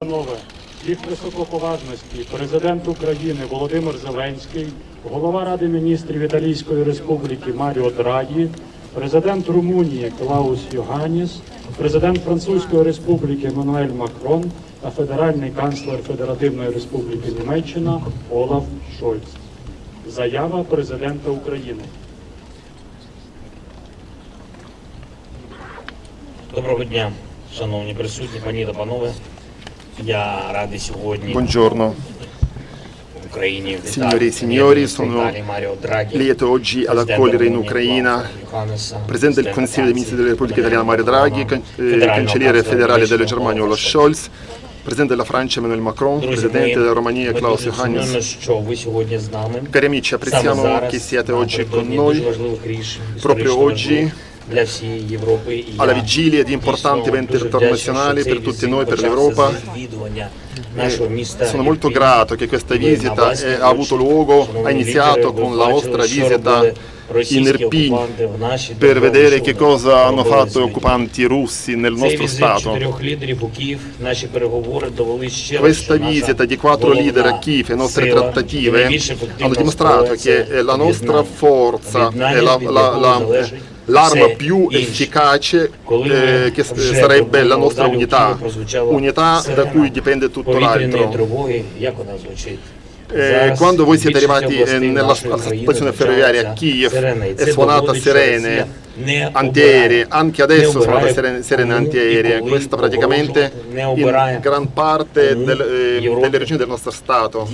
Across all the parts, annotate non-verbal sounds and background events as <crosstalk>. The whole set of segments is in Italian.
Панове, їх високоповажності президент України Володимир Зеленський, голова Ради міністрів Італійської Республіки Маріо Драгі, президент Румунії Клаус Йоганіс, президент Французької Республіки Еммануель Макрон та федеральний канцлер Федеративної Республіки Німеччина Олаф Шольц. Заява президента України. Доброго дня, шановні присутні, пані та панове. Buongiorno. Signori e signori, sono lieto oggi ad accogliere in Ucraina il Presidente del Consiglio dei Ministri della Repubblica Italiana Mario Draghi, can eh, Cancelliere federale della Germania Olaf Scholz, Presidente della Francia Emmanuel Macron, Presidente della Romania Klaus Johannes. Cari amici, apprezziamo che siate oggi con noi, proprio oggi alla vigilia di importanti eventi internazionali per tutti noi, per l'Europa. Sono molto grato che questa visita ha avuto luogo, ha iniziato con la vostra visita in Irpin per vedere che cosa hanno fatto gli occupanti russi nel nostro Stato. Questa visita di quattro leader a Kiev e le nostre trattative hanno dimostrato che la nostra forza, e la, la, la, l'arma più efficace eh, che eh, sarebbe la nostra unità, unità da cui dipende tutto l'altro. Eh, quando voi siete arrivati eh, nella stazione ferroviaria a Kiev è suonata Sirene, antiaeree, anche adesso sono state serene antiaeree, eh. questo praticamente in gran parte del, eh, delle regioni del nostro Stato.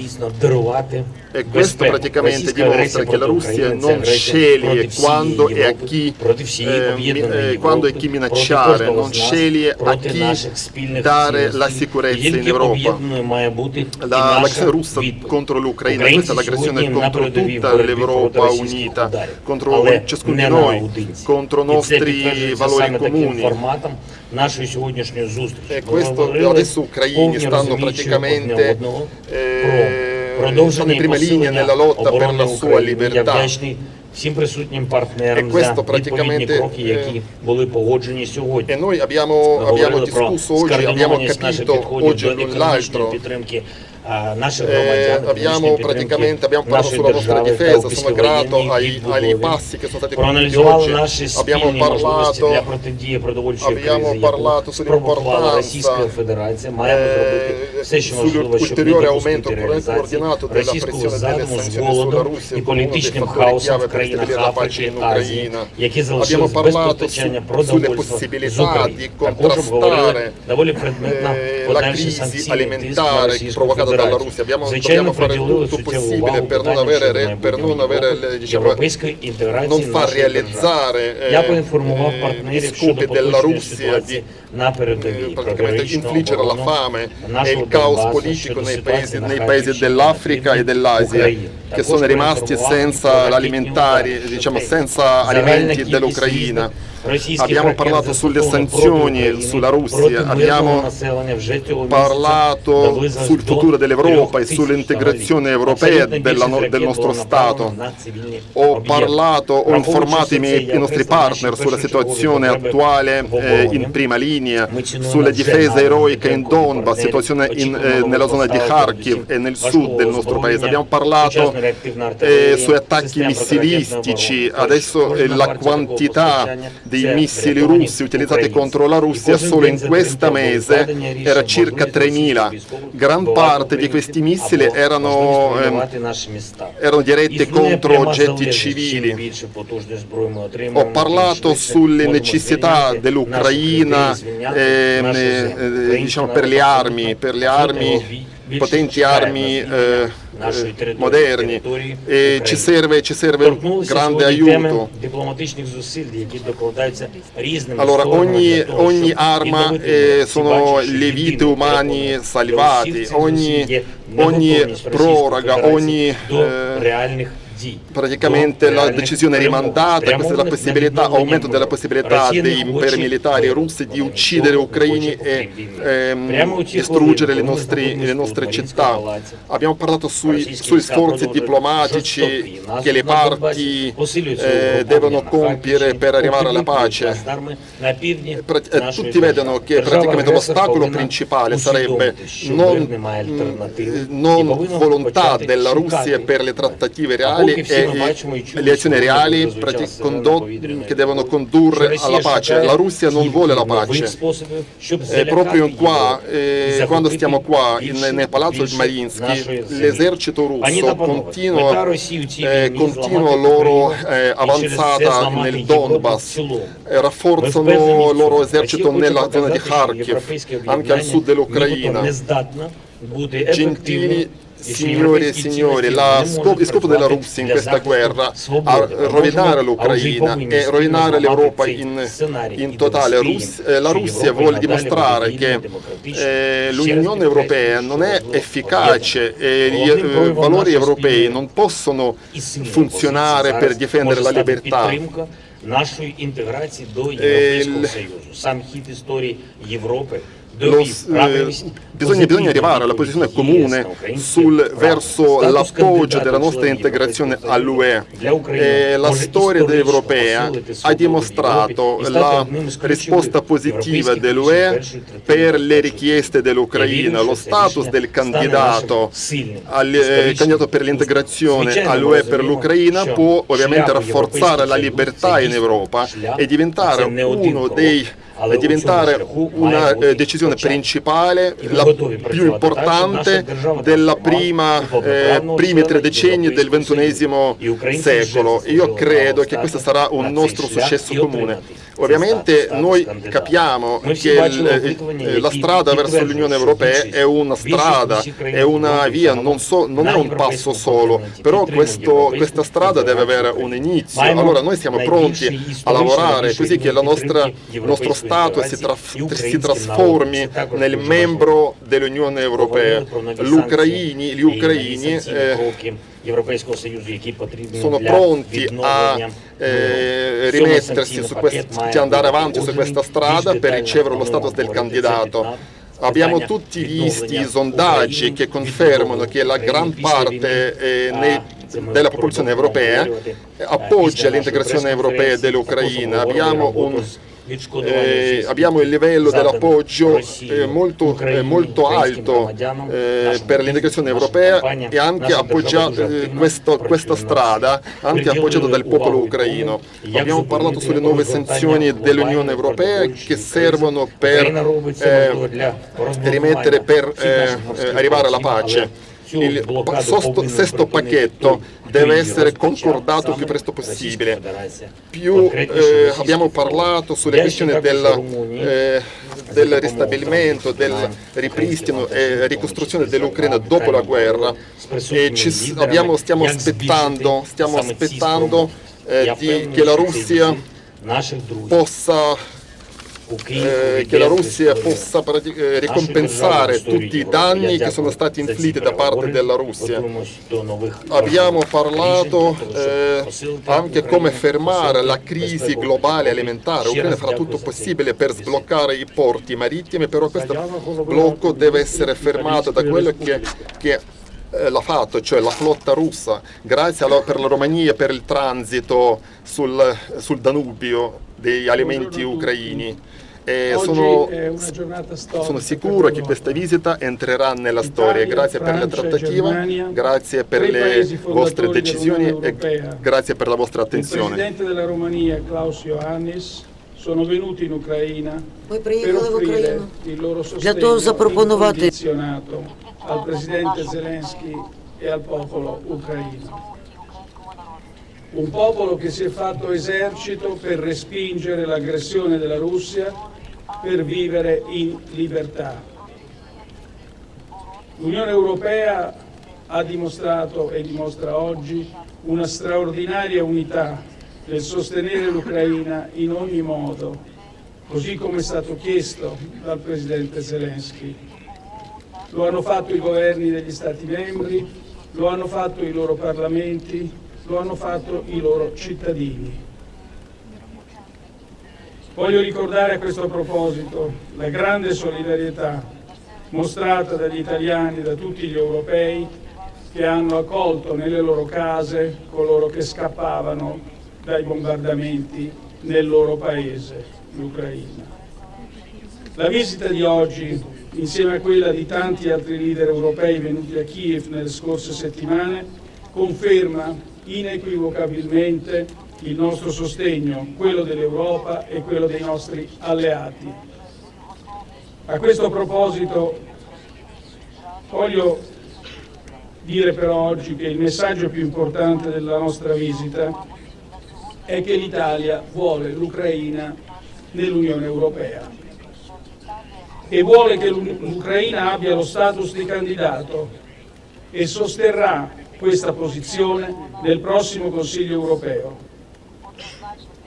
E questo praticamente dimostra che la Russia non sceglie quando e a chi, eh, eh quando e chi minacciare, non sceglie a chi dare la sicurezza in Europa. L'azione russa contro l'Ucraina, questa è l'aggressione contro tutta l'Europa unita, contro ciascuno di noi, contro І це nostri підтверджується valori саме таким comuni. форматом нашої сьогоднішньої зустрічі. E Ми questo говорили adesso ucraini повні stanno розуміючи одне praticamente одного eh, про продовження sono in і prima linea посилення nella lotta per оборони la sua України. Я libertà. вдячний всім присутнім партнерам E за questo відповідні praticamente, кроки, які eh, були погоджені сьогодні. E noi abbiamo, Ми abbiamo говорили про discusso oggi, abbiamo скоординованість наших capito підходів oggi до l'un економічної l'altro підтримки eh, abbiamo praticamente abbiamo parlato sulla nostra difesa, sono grato ai, ai passi che sono stati compiuti oggi, abbiamo parlato, abbiamo parlato sull'importanza eh, sull'ulteriore aumento coordinato della pressione delle sanzioni sulla Russia come uno dei fattori chiave per ristabilire la pace in Ucraina. Abbiamo parlato sulle possibilità di contrastare la eh, crisi alimentare provocata dalla Russia. Abbiamo, dobbiamo fare tutto possibile per non avere, re, per non, avere le, diciamo, non far realizzare eh, eh gli scopi della Russia di eh, praticamente infliggere la fame e il caos politico nei paesi, nei paesi dell'Africa e dell'Asia che sono rimasti senza, diciamo, senza alimenti dell'Ucraina. Abbiamo parlato sulle sanzioni sulla Russia, abbiamo parlato sul futuro dell'Europa e sull'integrazione europea no del nostro Stato. Ho parlato, ho informato i, miei, i nostri partner sulla situazione attuale eh, in prima linea, sulla difesa eroica in Donbass, situazione in, eh, nella zona di Kharkiv e nel sud del nostro paese. Abbiamo parlato eh, э, sui attacchi missilistici, adesso э, la quantità dei missili russi utilizzati contro la Russia solo in questo mese era circa 3.000. Gran parte di questi missili erano, erano diretti contro oggetti civili. Ho parlato sulle necessità dell'Ucraina eh, eh, diciamo, per le armi, per le armi potenti armi eh, eh moderni. e ci serve, ci serve un grande aiuto. Allora ogni, ogni arma eh, sono le vite umane salvate, ogni, ogni proroga, ogni... Eh, praticamente la decisione è rimandata, questa è la possibilità, aumento della possibilità dei militari russi di uccidere ucraini e ehm, distruggere le, nostri, le, nostre città. Abbiamo parlato sui, sui sforzi diplomatici che le parti eh, devono compiere per arrivare alla pace. Eh, tutti vedono che praticamente l'ostacolo principale sarebbe non, non volontà della Russia per le trattative reali e le azioni reali che devono condurre alla pace. La Russia non vuole la pace. E proprio qua, eh, quando stiamo qua in, nel palazzo di Marinsky, l'esercito russo continua, eh, continua loro eh, avanzata nel Donbass, rafforzano il loro esercito nella zona di Kharkiv, anche al sud dell'Ucraina. Gentili Signore e signori, scop il scopo della Russia in questa guerra è rovinare l'Ucraina e rovinare l'Europa in, in, totale. Rus eh, la Russia vuole dimostrare che eh, l'Unione Europea non è efficace e gli eh, valori europei non possono funzionare per difendere la libertà Нашої інтеграції до Європейського Союзу. Сам хід історії Європи lo, eh, bisogna, bisogna, arrivare alla posizione comune sul, verso l'appoggio della nostra integrazione all'UE. la storia europea ha dimostrato la risposta positiva dell'UE per le richieste dell'Ucraina. Lo status del candidato, al, eh, candidato per l'integrazione all'UE per l'Ucraina può ovviamente rafforzare la libertà in Europa e diventare uno dei diventare una eh, decisione principale, la più importante della prima, eh, primi tre decenni del ventunesimo secolo. Io credo che questo sarà un nostro successo comune. Ovviamente noi capiamo che il, eh, la strada verso l'Unione Europea è una strada, è una via, non, so, non è un passo solo, però questo, questa strada deve avere un inizio. Allora noi siamo pronti a lavorare così che nostra, il nostro Stato si, tra, si trasformi nel membro dell'Unione Europea. Gli ucraini, gli ucraini eh, sono pronti a eh, rimettersi su quest- andare avanti su questa strada per ricevere lo status del candidato. Abbiamo tutti visti i sondaggi che confermano che la gran parte eh, nei, della popolazione europea appoggia l'integrazione europea dell'Ucraina. Abbiamo un eh, abbiamo il livello dell'appoggio eh, molto, eh, molto, alto eh, per l'integrazione europea e anche appoggiato questo, questa strada, anche appoggiato dal popolo ucraino. Abbiamo parlato sulle nuove sanzioni dell'Unione Europea che servono per rimettere, per arrivare alla pace il sosto, sesto pacchetto deve essere concordato il più presto possibile. Più eh, abbiamo parlato sulle questioni del, eh, del ristabilimento, del ripristino e ricostruzione dell'Ucraina dopo la guerra. e ci, abbiamo, stiamo aspettando, stiamo aspettando eh, di, che la Russia possa eh, che la Russia possa eh, ricompensare tutti i danni che sono stati inflitti da parte della Russia. Abbiamo parlato eh, anche come fermare la crisi globale alimentare. L'Ucraina farà tutto possibile per sbloccare i porti marittimi, però questo blocco deve essere fermato da quello che, che eh, l'ha fatto, cioè la flotta russa, grazie alla, per la Romania per il transito sul, sul Danubio degli alimenti ucraini. E sono, sono, sicuro che questa visita entrerà nella storia. Grazie per la trattativa, grazie per le vostre decisioni e grazie per la vostra attenzione. Il Presidente della Romania, Klaus Iohannis, sono venuti in Ucraina per offrire il loro sostegno incondizionato al Presidente Zelensky e al popolo ucraino un popolo che si è fatto esercito per respingere l'aggressione della Russia, per vivere in libertà. L'Unione Europea ha dimostrato e dimostra oggi una straordinaria unità nel sostenere l'Ucraina in ogni modo, così come è stato chiesto dal Presidente Zelensky. Lo hanno fatto i governi degli Stati membri, lo hanno fatto i loro parlamenti, lo hanno fatto i loro cittadini. Voglio ricordare a questo proposito la grande solidarietà mostrata dagli italiani e da tutti gli europei che hanno accolto nelle loro case coloro che scappavano dai bombardamenti nel loro paese, l'Ucraina. La visita di oggi, insieme a quella di tanti altri leader europei venuti a Kiev nelle scorse settimane, conferma inequivocabilmente il nostro sostegno, quello dell'Europa e quello dei nostri alleati. A questo proposito voglio dire però oggi che il messaggio più importante della nostra visita è che l'Italia vuole l'Ucraina nell'Unione Europea e vuole che l'Ucraina abbia lo status di candidato e sosterrà questa posizione nel prossimo Consiglio europeo.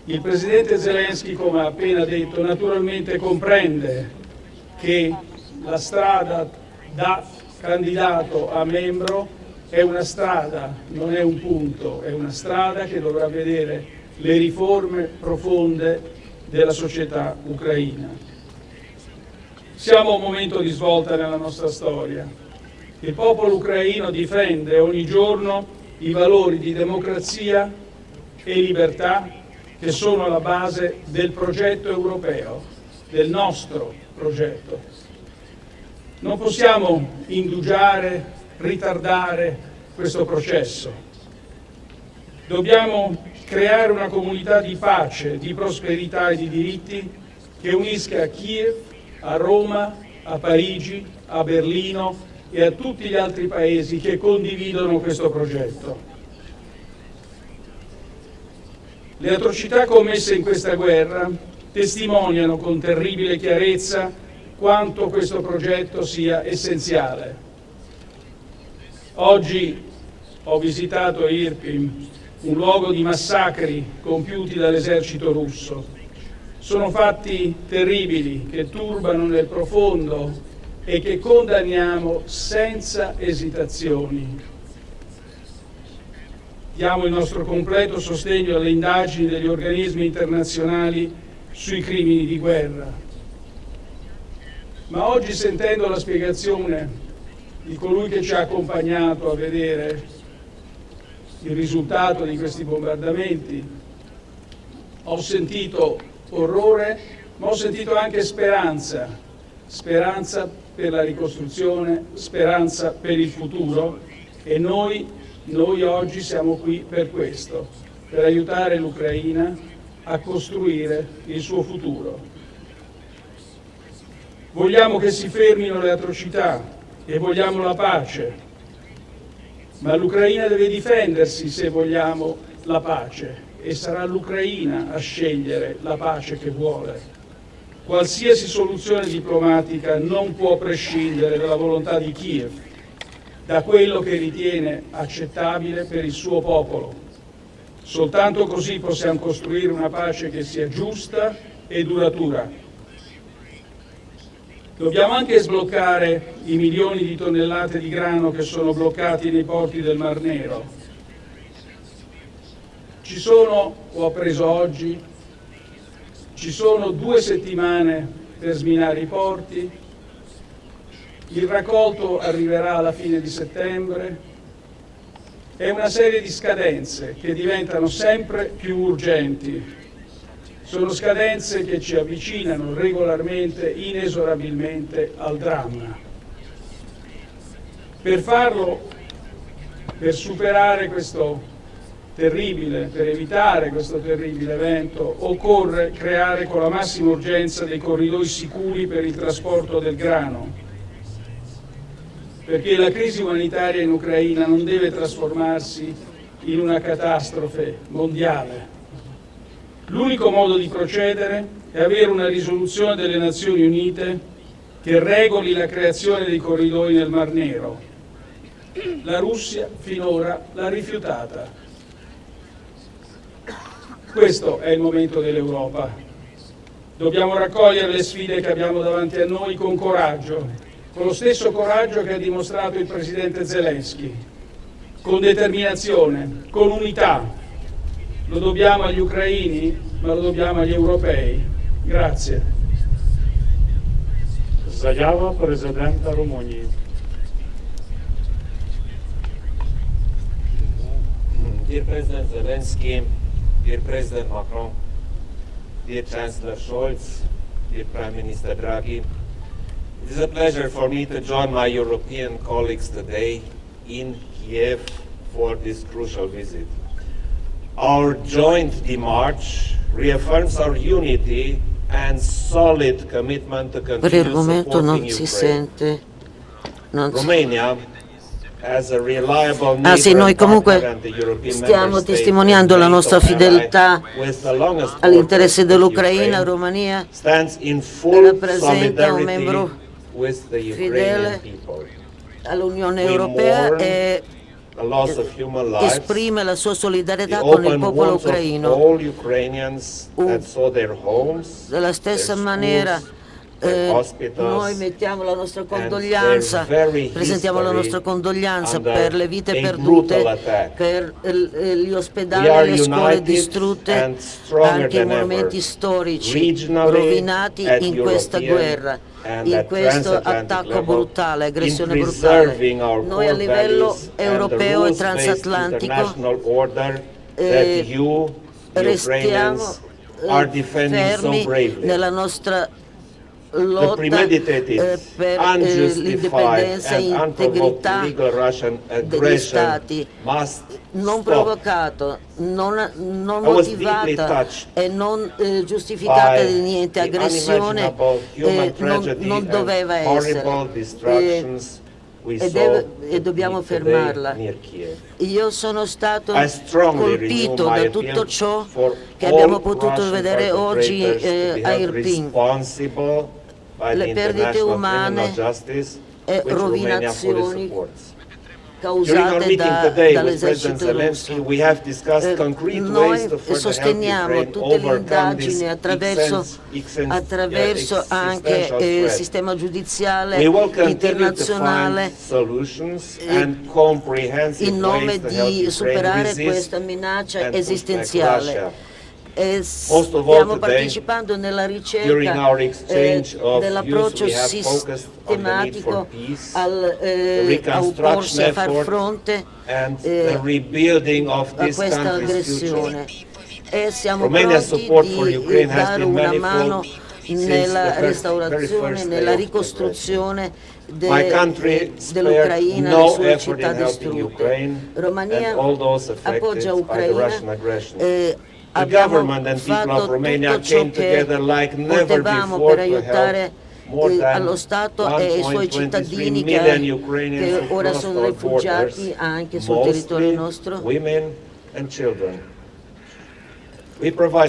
Il Presidente Zelensky, come ha appena detto, naturalmente comprende che la strada da candidato a membro è una strada, non è un punto, è una strada che dovrà vedere le riforme profonde della società ucraina. Siamo a un momento di svolta nella nostra storia. Il popolo ucraino difende ogni giorno i valori di democrazia e libertà che sono alla base del progetto europeo, del nostro progetto. Non possiamo indugiare, ritardare questo processo. Dobbiamo creare una comunità di pace, di prosperità e di diritti che unisca a Kiev, a Roma, a Parigi, a Berlino e a tutti gli altri paesi che condividono questo progetto. Le atrocità commesse in questa guerra testimoniano con terribile chiarezza quanto questo progetto sia essenziale. Oggi ho visitato Irpin, un luogo di massacri compiuti dall'esercito russo. Sono fatti terribili che turbano nel profondo e che condanniamo senza esitazioni. Diamo il nostro completo sostegno alle indagini degli organismi internazionali sui crimini di guerra. Ma oggi sentendo la spiegazione di colui che ci ha accompagnato a vedere il risultato di questi bombardamenti, ho sentito orrore, ma ho sentito anche speranza, speranza per la ricostruzione, speranza per il futuro e noi noi oggi siamo qui per questo, per aiutare l'Ucraina a costruire il suo futuro. Vogliamo che si fermino le atrocità e vogliamo la pace, ma l'Ucraina deve difendersi se vogliamo la pace e sarà l'Ucraina a scegliere la pace che vuole. Qualsiasi soluzione diplomatica non può prescindere dalla volontà di Kiev da quello che ritiene accettabile per il suo popolo. Soltanto così possiamo costruire una pace che sia giusta e duratura. Dobbiamo anche sbloccare i milioni di tonnellate di grano che sono bloccati nei porti del Mar Nero. Ci sono, ho appreso oggi, ci sono due settimane per sminare i porti, il raccolto arriverà alla fine di settembre e una serie di scadenze che diventano sempre più urgenti. Sono scadenze che ci avvicinano regolarmente, inesorabilmente al dramma. Per farlo, per superare questo terribile, per evitare questo terribile evento, occorre creare con la massima urgenza dei corridoi sicuri per il trasporto del grano, perché la crisi umanitaria in Ucraina non deve trasformarsi in una catastrofe mondiale. L'unico modo di procedere è avere una risoluzione delle Nazioni Unite che regoli la creazione dei corridoi nel Mar Nero. La Russia finora l'ha rifiutata. Questo è il momento dell'Europa. Dobbiamo raccogliere le sfide che abbiamo davanti a noi con coraggio con lo stesso coraggio che ha dimostrato il Presidente Zelensky. con determinazione, con unità. Lo dobbiamo agli ucraini, ma lo dobbiamo agli europei. Grazie. Заява президента Румунії. Dear President Zelensky, dear President Macron, dear Chancellor Scholz, dear Prime Minister Draghi, it is a pleasure for me to join my European colleagues today in Kiev for this crucial visit. Our joint demarche reaffirms our unity and solid commitment to continue supporting Ukraine. Romania as a reliable Ah sì, neighbor noi comunque stiamo testimoniando la nostra fedeltà all'interesse dell'Ucraina, Romania rappresenta un membro fedele people. all'Unione Europea e esprime la sua solidarietà con il popolo ucraino. Della stessa maniera eh, hospitals, noi mettiamo la nostra condoglianza, presentiamo la nostra condoglianza under per le vite perdute, per eh, gli ospedali e le scuole distrutte, anche i monumenti storici rovinati at in questa guerra, in questo attacco brutale, aggressione brutale. Noi a livello europeo e transatlantico eh, restiamo eh, fermi nella nostra lotta eh, per eh, l'indipendenza e integrità degli stati non stop. provocato, non, non motivata e non eh, giustificata di niente, aggressione eh, non, non doveva essere. e deve- e dobbiamo fermarla. io sono stato colpito da tutto ciò che abbiamo potuto vedere oggi eh, a Irpin. Le perdite umane e rovinazioni causate da- dall'esercito russo. Eh, noi sosteniamo tutte le indagini attraverso, exens- attraverso anche eh, il sistema giudiziale internazionale eh, in nome di superare questa minaccia esistenziale. E all stiamo partecipando nella ricerca eh, dell'approccio sistematico al, eh, a opporsi a far fronte eh, a questa aggressione. E siamo Romania's pronti di dare una mano nella restaurazione, nella ricostruzione de- spared dell'Ucraina, no sue città distrutte. Romania appoggia Ucraina Abbiamo fatto tutto ciò che potevamo per aiutare eh, allo Stato e ai suoi 1.23 cittadini che, che ora sono rifugiati anche sul territorio nostro.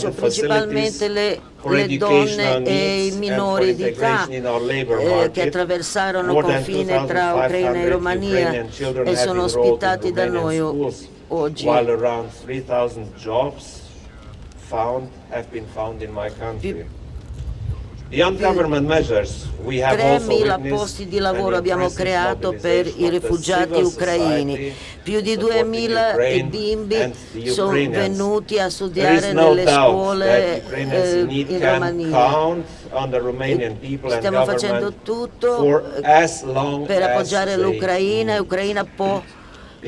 Cioè, principalmente le, le donne e i minori di età eh, che attraversarono than confine tra Ucraina e 2,500 Romania e sono ospitati da noi oggi. Found have been found in my country. Beyond government measures, we have also 3.000 witnessed posti di lavoro abbiamo creato per i the rifugiati ucraini. Più di supporting 2.000 Ukraine bimbi the sono venuti a studiare nelle scuole eh, in Romania. the Stiamo facendo tutto per appoggiare l'Ucraina e need. Ucraina può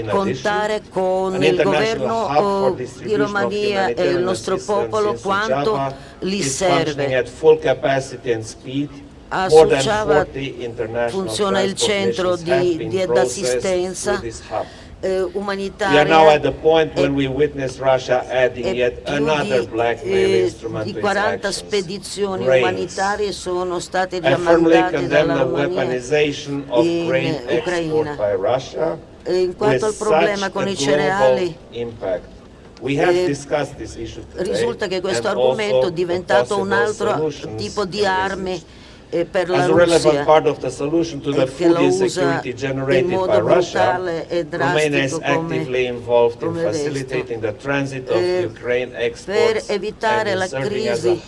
contare con il governo oh, di Romania e il nostro popolo quanto li serve. A 40 international funziona il centro di, di assistenza eh, umanitaria e- e più di, eh, di to its 40 actions. spedizioni Grains. umanitarie sono state condemn dalla Romania in Ucraina. In quanto al problema con i cereali, eh, risulta che questo argomento è diventato un altro tipo di armi eh, per la Russia che food usa in modo brutale e drastico come, come Eh, per evitare la crisi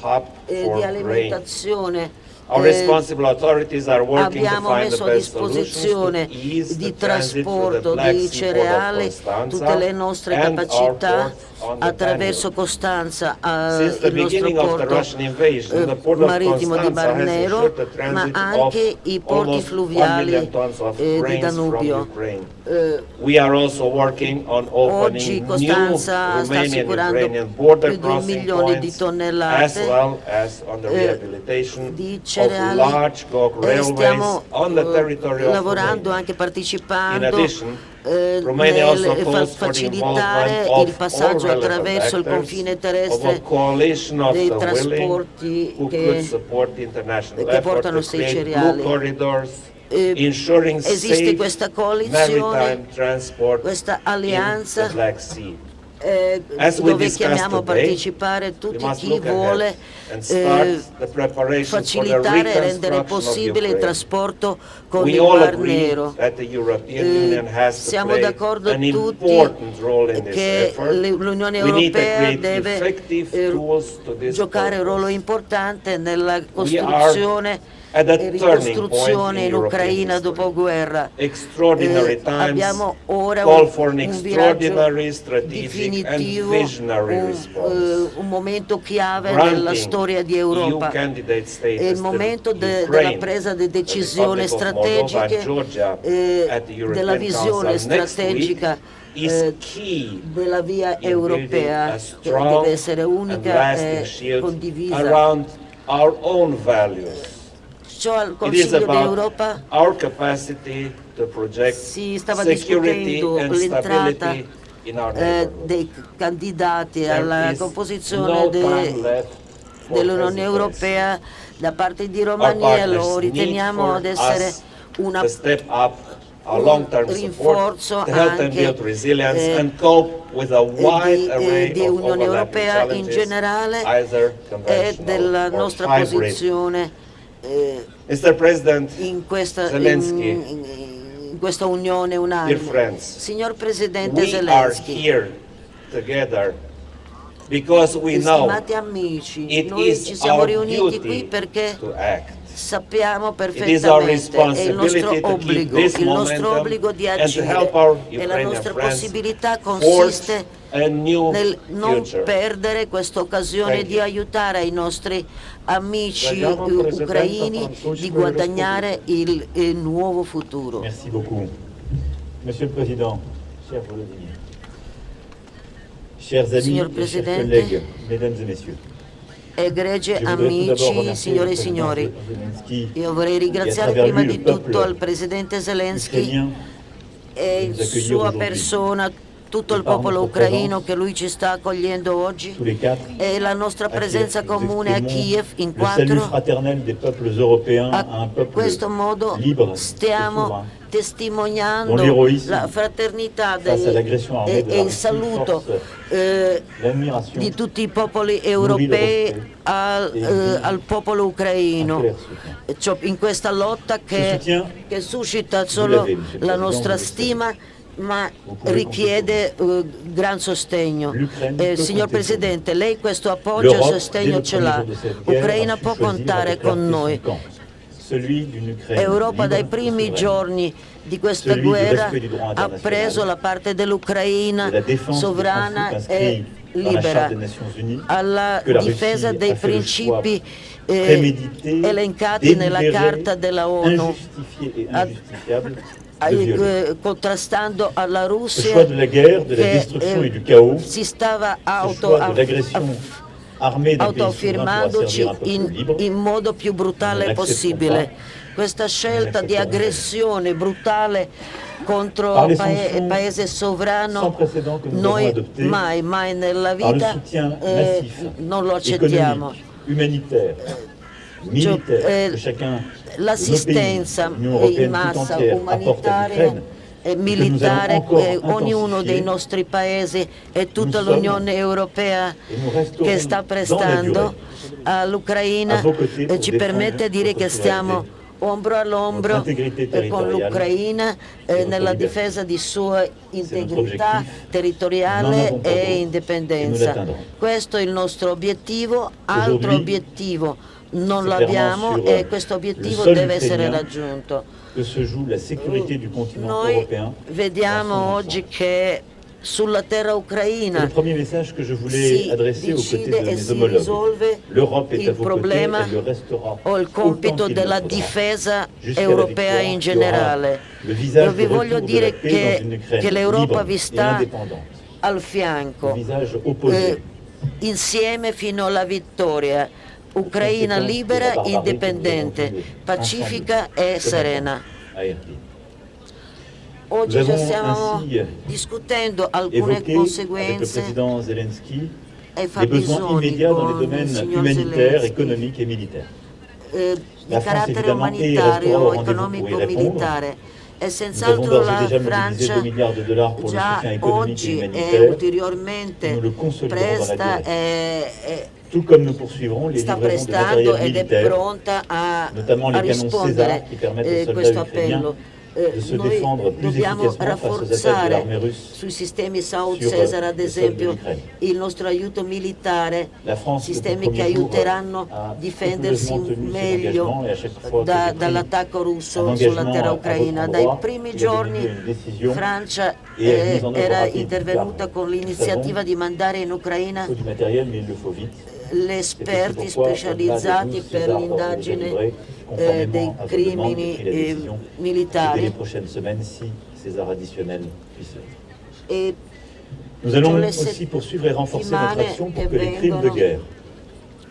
eh, di alimentazione To abbiamo messo a disposizione di trasporto di Constanza tutte le nostre capacità attraverso. Costanza the il nostro porto eh, marittimo di ensured the ma anche i porti almost 1 fluviali eh, di Danubio. Eh, Oggi Costanza sta assicurando più di un milione di tonnellate eh, di cereali e stiamo eh, lavorando anche partecipando eh, nel fa- facilitare il passaggio attraverso il confine terrestre dei trasporti che- che portano sei cereali. Eh, esiste questa coalizione, questa alleanza. Eh, dove chiamiamo a partecipare tutti chi vuole eh, facilitare e rendere possibile il trasporto con We il Mar Nero. Eh, siamo d'accordo tutti che l'Unione Europea deve eh, giocare un ruolo importante nella costruzione e ricostruzione in Ucraina dopoguerra. Extraordinary Eh, abbiamo ora un, un viaggio definitivo, un, eh, un momento chiave nella storia di EU Europa. È il to momento de- della presa di decisioni strategiche, eh, European della visione strategica eh, della via europea che deve essere unica e condivisa. Ciò al Consiglio d'Europa si stava discutendo l'entrata eh, dei candidati alla composizione de- dell'Unione. Europea da parte di Romania lo riteniamo ad essere una un rinforzo anche, eh, di, eh, Unione Europea in generale e della nostra posizione eh, Mr. President, in questa, Zelensky, in- in questa unione unanime. Signor Presidente we are Zelensky, here together because we know Stimati amici, it noi is ci siamo our riuniti duty qui perché to act. sappiamo is our perfettamente, è il nostro obbligo, this il nostro obbligo di and to agire help our e la Ukrainian nostra friends possibilità consiste nel non future. perdere questa occasione di aiutare i nostri amici Presidente ucraini di guadagnare il, il nuovo futuro. Merci beaucoup. Monsieur le Président, cher Volodymyr, chers amis Signor chers Presidente, collègues, mesdames et messieurs, Egregi amici, signore e signori, io vorrei ringraziare prima di tutto al Presidente Zelensky e sua persona, tutto il popolo ucraino che lui ci sta accogliendo oggi e la nostra presenza comune a Kiev in quattro. A questo modo stiamo. Testimoniando la fraternità dei- e, e il saluto eh, di tutti i popoli europei al, eh, al popolo ucraino ciò- in questa lotta che, che suscita solo la Président, nostra stima ma richiede eh, gran sostegno. Eh, signor Presidente, lei questo appoggio e sostegno ce l'ha. jour de cette guerre, Ucraina a su può contare con noi. Son camp, celui d'une Ukraine Europa dai primi giorni di questa guerra ha preso la parte dell'Ucraina sovrana e libera, alla difesa dei principi eh, elencati nella Carta della ONU, eh, contrastando alla Russia che, eh, si stava auto, peuple in, in modo più brutale possibile. Questa scelta di aggressione brutale contro un sanctions paese sans sovrano, noi mai, mai nella vita eh, non lo accettiamo. eh, L'assistenza in massa umanitaria e nous militare, eh, ognuno dei nostri paesi e tutta l'Unione Europea che sta prestando all'Ucraina eh, ci permette di dire che stiamo ombro all'ombro eh, con l'Ucraina eh, nella difesa di sua integrità territoriale e indipendenza. Questo è il nostro obiettivo, altro obiettivo non l'abbiamo sur, e euh, questo obiettivo deve essere raggiunto. Noi vediamo oggi che sulla terra ucraina si decide de e si risolve il problema o il compito della difesa europea in generale. Io vi voglio dire che, che l'Europa vi sta al fianco, eh, insieme fino alla vittoria. Ucraina libera, indipendente, pacifica e serena. Oggi stiamo discutendo alcune conseguenze besoins fabbisogni con il signor Zelensky. militaires. eh, di carattere umanitario, economico, répondre. militare. E senz'altro la Francia 2 milliards de dollars pour le già oggi e ulteriormente presta e, e sta prestando ed è pronta a, a rispondere aux eh, questo appello. Eh, noi dobbiamo rafforzare sui sistemi South Cesar eh, ad esempio il nostro aiuto militare sistemi che aiuteranno a a difendersi meglio da- dall'attacco russo sulla terra ucraina. Dai primi a giorni Francia eh, era intervenuta con l'iniziativa di mandare in Ucraina esperti specializzati per l'indagine eh, dei crimini eh, militari. Nous allons aussi poursuivre et renforcer notre action pour que les crimes de guerre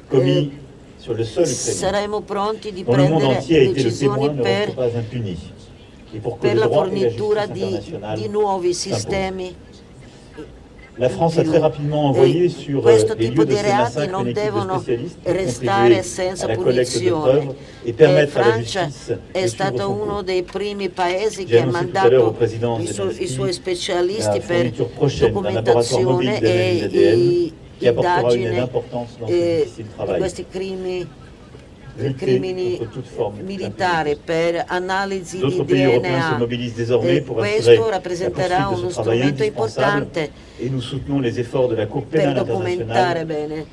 commis sur le sol ukrainien, dont le monde entier a été le témoin, ne restent pas impunis, et pour que le droit et la justice internationale. Sistemi. La France a très rapidement envoyé E sur euh, questo les tipo lieux de di ces reati massacres non une équipe de devono spécialistes pour restare contribuer senza à la collecte de punizione. preuves et E permettre à la Francia justice è de stato suivre son uno cours. dei primi paesi J'ai che ha annoncé tout à l'heure au mandato président i, su- Zelensky i suoi la specialisti per fourniture prochaine d'un laboratoire mobile documentazione d'analyse e ADN i- qui apportera une aide indagine importante dans ce eh, difficile di travail. questi crimini Lutter crimini militari per analisi di DNA. E questo rappresenterà uno strumento importante per documentare bene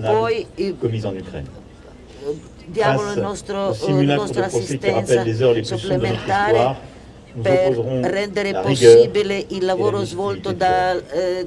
poi eh, diamo Face il nostro, au la nostra assistenza supplementare per rendere possibile il lavoro svolto da, eh,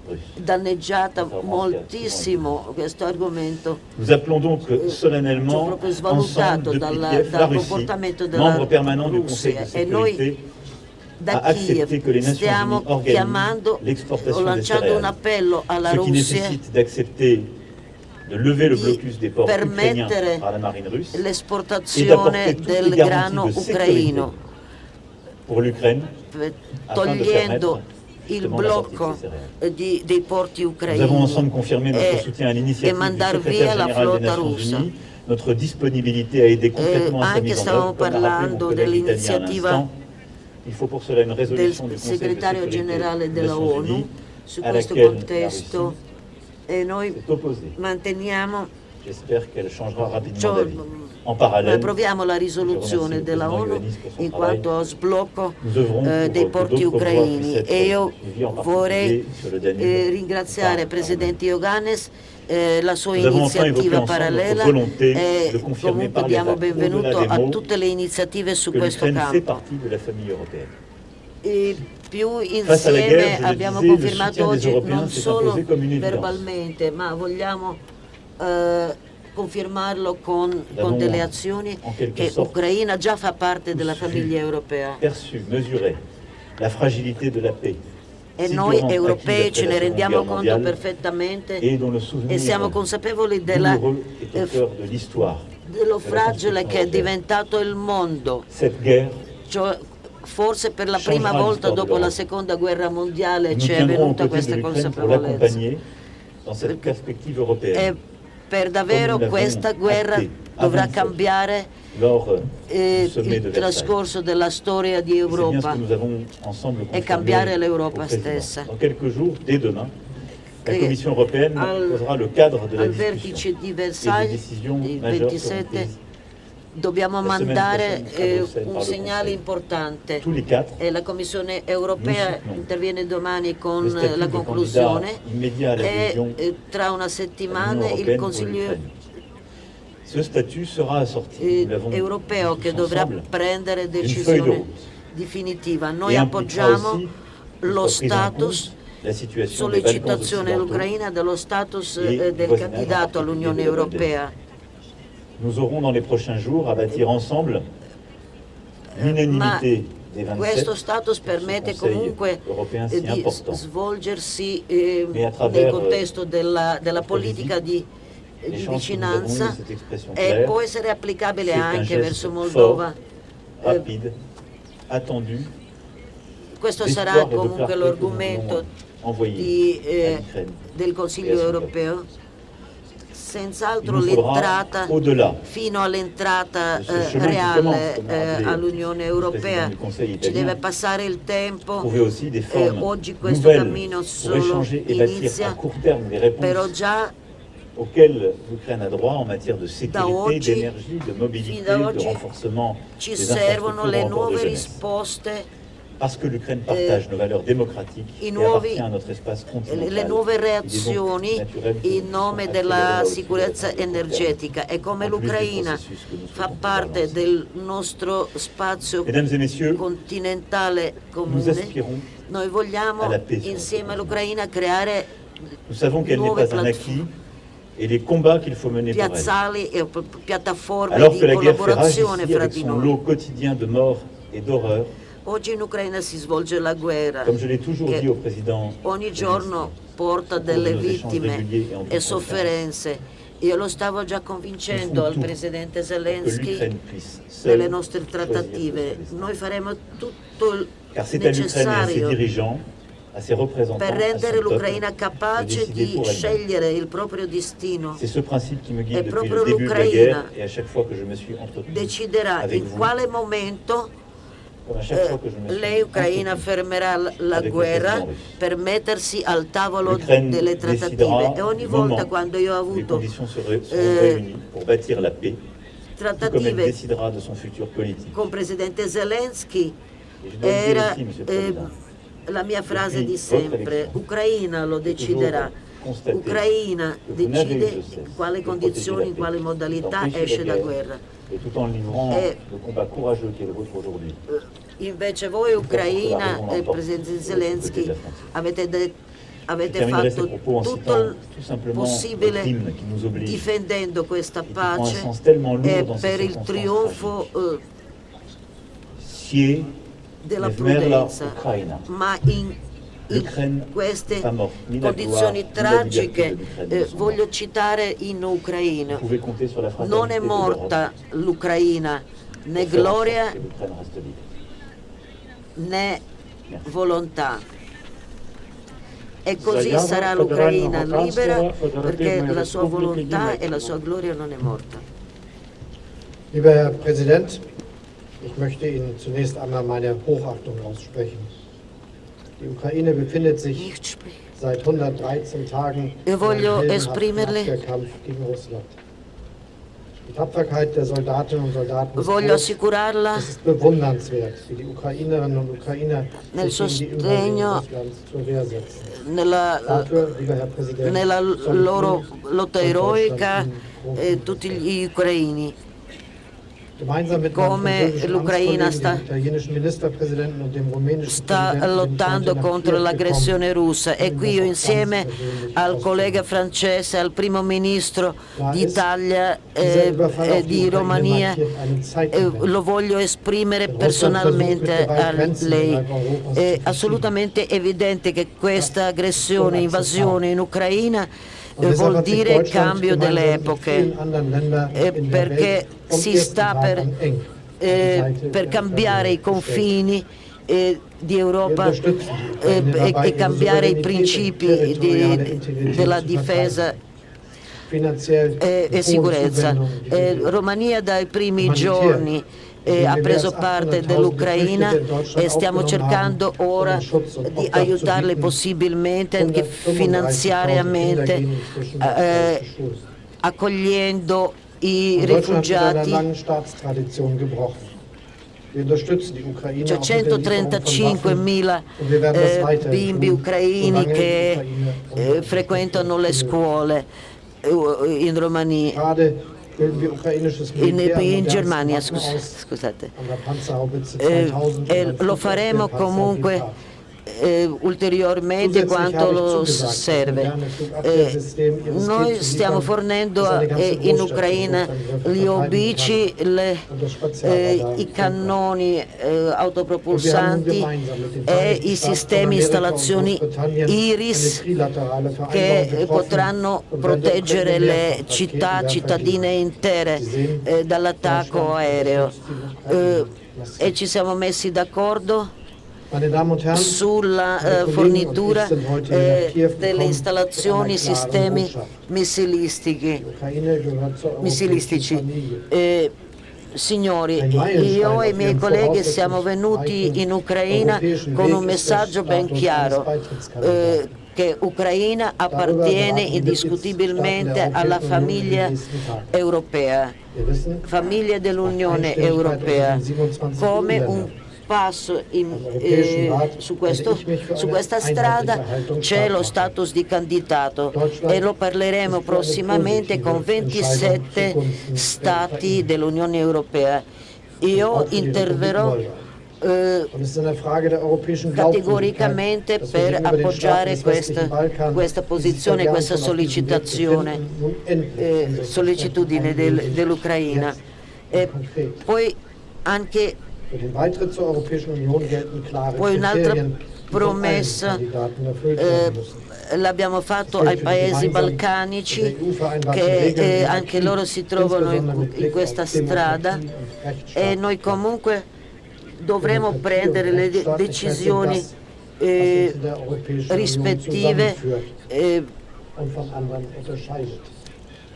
pas les produits eh, agricoles russes. danneggiata Contrairement à ce qu'a moltissimo questo argomento. Nous appelons donc ci ho solennellement proprio ensemble svalutato depuis dalla- Kiev dal la Russie, comportamento della membre permanent du Conseil de Russia e noi sécurité, da a accepté Kiev que les Nations stiamo Unies organisent chiamando o l'exportation des lanciando un céréales, appello alla ce qui Russia nécessite d'accepter de lever le di blocus des ports ukrainiens permettere par la marine russe l'esportazione toutes les del garanties grano de sécurité ucraino. pour l'Ukraine per- afin de togliendo permettre il justement la sortie de blocco ces céréales. eh, di- dei porti Nous ucraini avons ensemble confirmé notre e, soutien à e l'initiative du mandar secrétaire via la général des flotta Nations russa. Unies, notre disponibilité à aider Eh, concrètement à sa anche mise en stavamo œuvre, comme l'a rappelé mon parlando collègue italien à dell'iniziativa l'instant. Il faut pour cela une del résolution du Conseil de segretario sécurité generale des della Nations ONU Unies su à questo laquelle la contesto Russie e noi s'est opposée. manteniamo J'espère qu'elle changera rapidement Cioè, d'avis. En parallèle, approviamo la risoluzione della ONU in quanto sblocco nous œuvrons eh, dei porti ucraini. e io vorrei eh, ringraziare il Presidente Iogannes eh, la sua iniziativa parallela e comunque diamo benvenuto a tutte le iniziative su que questo campo. E più insieme abbiamo confermato oggi non solo verbalmente, ma vogliamo eh, confermarlo con, con delle azioni che sorte Ucraina già fa parte della famiglia europea. Perçu, mesuré la fragilité de la paix. E noi europei ce ne rendiamo conto perfettamente e siamo consapevoli della, eh, dello fragile che è diventato il mondo. Cioè, forse per la prima volta dopo la seconda guerra mondiale ci è venuta questa consapevolezza. E per davvero questa guerra dovrà cambiare eh, il trascorso della storia di Europa e cambiare l'Europa stessa. La Commission européenne al, posera le cadre de la al vertice di Versailles il 27 dobbiamo mandare eh, un segnale importante. E la Commissione europea interviene domani con la conclusione e eh, tra una settimana il Consiglio eh, europeo che dovrà prendere decisione definitiva. Noi appoggiamo lo status sollecitazione dell'Ucraina dello status eh, del candidato all'Unione Europea. Nous aurons dans les prochains jours à bâtir ensemble l'unanimité des 27 questo status permette comunque si di svolgersi eh, nel contesto della, della politica di, di vicinanza e può essere applicabile anche verso Moldova. Rapide, attendu, questo sarà comunque l'argomento eh, del Consiglio europeo senz'altro l'entrata fino all'entrata eh, reale eh, all'Unione Europea ci deve passare il tempo eh, oggi questo cammino solo inizia però già auxquels l'Ukraine a droit en matière de sécurité, d'énergie, de mobilité, de renforcement ci servono le nuove risposte Parce que l'Ukraine partage nos valeurs démocratiques i et nuovi- appartient à notre espace continental. le nuove Il est donc reazioni naturel que in nous nome puissions della accélérer aussi sicurezza vers le court terme. energetica e come En plus des l'Ucraina processus que nous fa souhaitons parte avancer. del nostro spazio Mesdames et messieurs, continentale nous comune, aspirons, noi vogliamo alla pace sur insieme notre all'Ucraina creare nous savons qu'elle n'est nuove pas un piattaforme. acquis et les combats qu'il faut mener pour elle. piazzali e p- piattaforme Alors di que la guerre fait rage collaborazione ici fra avec di son noi. lot quotidien de morts et d'horreurs, Oggi in Ucraina si svolge la guerra che ogni giorno porta delle vittime e sofferenze. Io lo stavo già convincendo al presidente Zelensky seule nostre trattative. Noi faremo tutto il necessario per rendere l'Ucraina capace di scegliere il proprio destino. È proprio l'Ucraina Deciderà in quale momento eh, lei Ucraina fermerà la guerra per mettersi al tavolo delle trattative. e ogni volta quando io ho avuto eh, trattative con Presidente Zelensky era eh, la mia frase di sempre, Ucraina lo deciderà, Ucraina decide in quale condizioni, in quale modalità esce la da guerra. Et tout en livrant Eh, le combat courageux qui est le vôtre aujourd'hui. Invece voi Ucraina e Presidente Zelensky avete, avete fatto tutto il possibile difendendo questa pace e per il trionfo eh, della prudenza, ma in, in queste condizioni tragiche eh, voglio citare in Ucraina. Non è morta l'Ucraina, né gloria né volontà. E così sarà l'Ucraina libera perché la sua volontà e la sua gloria non è morta. Lieber Herr Präsident, ich möchte Ihnen zunächst einmal meine Hochachtung aussprechen. Die Ukraine befindet sich seit 113 Tagen in einem Kampf gegen Russland. Und Ukrainer Nel sostegno- nella, nella loro lotta eroica eh, tutti gli ucraini. Come l'Ucraina sta- sta lottando contro l'aggressione russa. E qui io insieme al collega francese, al primo ministro d'Italia eh, e auf die di Romania, eh, lo voglio esprimere personalmente a lei. È assolutamente evidente che questa aggressione, invasione in Ucraina eh, vuol dire cambio delle epoche. eh, perché si sta per, eh, per cambiare i confini eh, di Europa eh, e, e cambiare i principi di- della difesa. e, e sicurezza. Eh, Romania dai primi giorni ha preso parte dell'Ucraina e stiamo cercando ora di aiutarle possibilmente anche finanziariamente eh, accogliendo i rifugiati. c'è 135.000 eh, bimbi ucraini che eh, frequentano le scuole eh, in Romania in, in, Germania, scusate. Eh, e lo faremo comunque eh, ulteriormente quanto lo serve. Eh, noi stiamo fornendo eh, in Ucraina gli obici, le, eh, i cannoni eh, autopropulsanti e i sistemi installazioni IRIS che potranno proteggere le città cittadine intere eh, dall'attacco aereo. e ci siamo messi d'accordo sulla eh, fornitura eh, delle installazioni sistemi missilistici. Eh, signori, io e i miei colleghi siamo venuti in Ucraina con un messaggio ben chiaro eh, che Ucraina appartiene indiscutibilmente alla famiglia europea, famiglia dell'Unione Europea, come un passo in, eh, su, questo, su, questa strada c'è lo status di candidato e lo parleremo prossimamente con 27 stati dell'Unione Europea. Io interverrò eh, categoricamente per appoggiare questa, questa posizione, questa sollecitazione, eh, sollecitudine del, dell'Ucraina. E poi anche poi un'altra promessa eh, l'abbiamo fatto ai paesi balcanici che eh, anche loro si trovano in, in questa strada. e noi comunque dovremo prendere le decisioni eh, rispettive eh,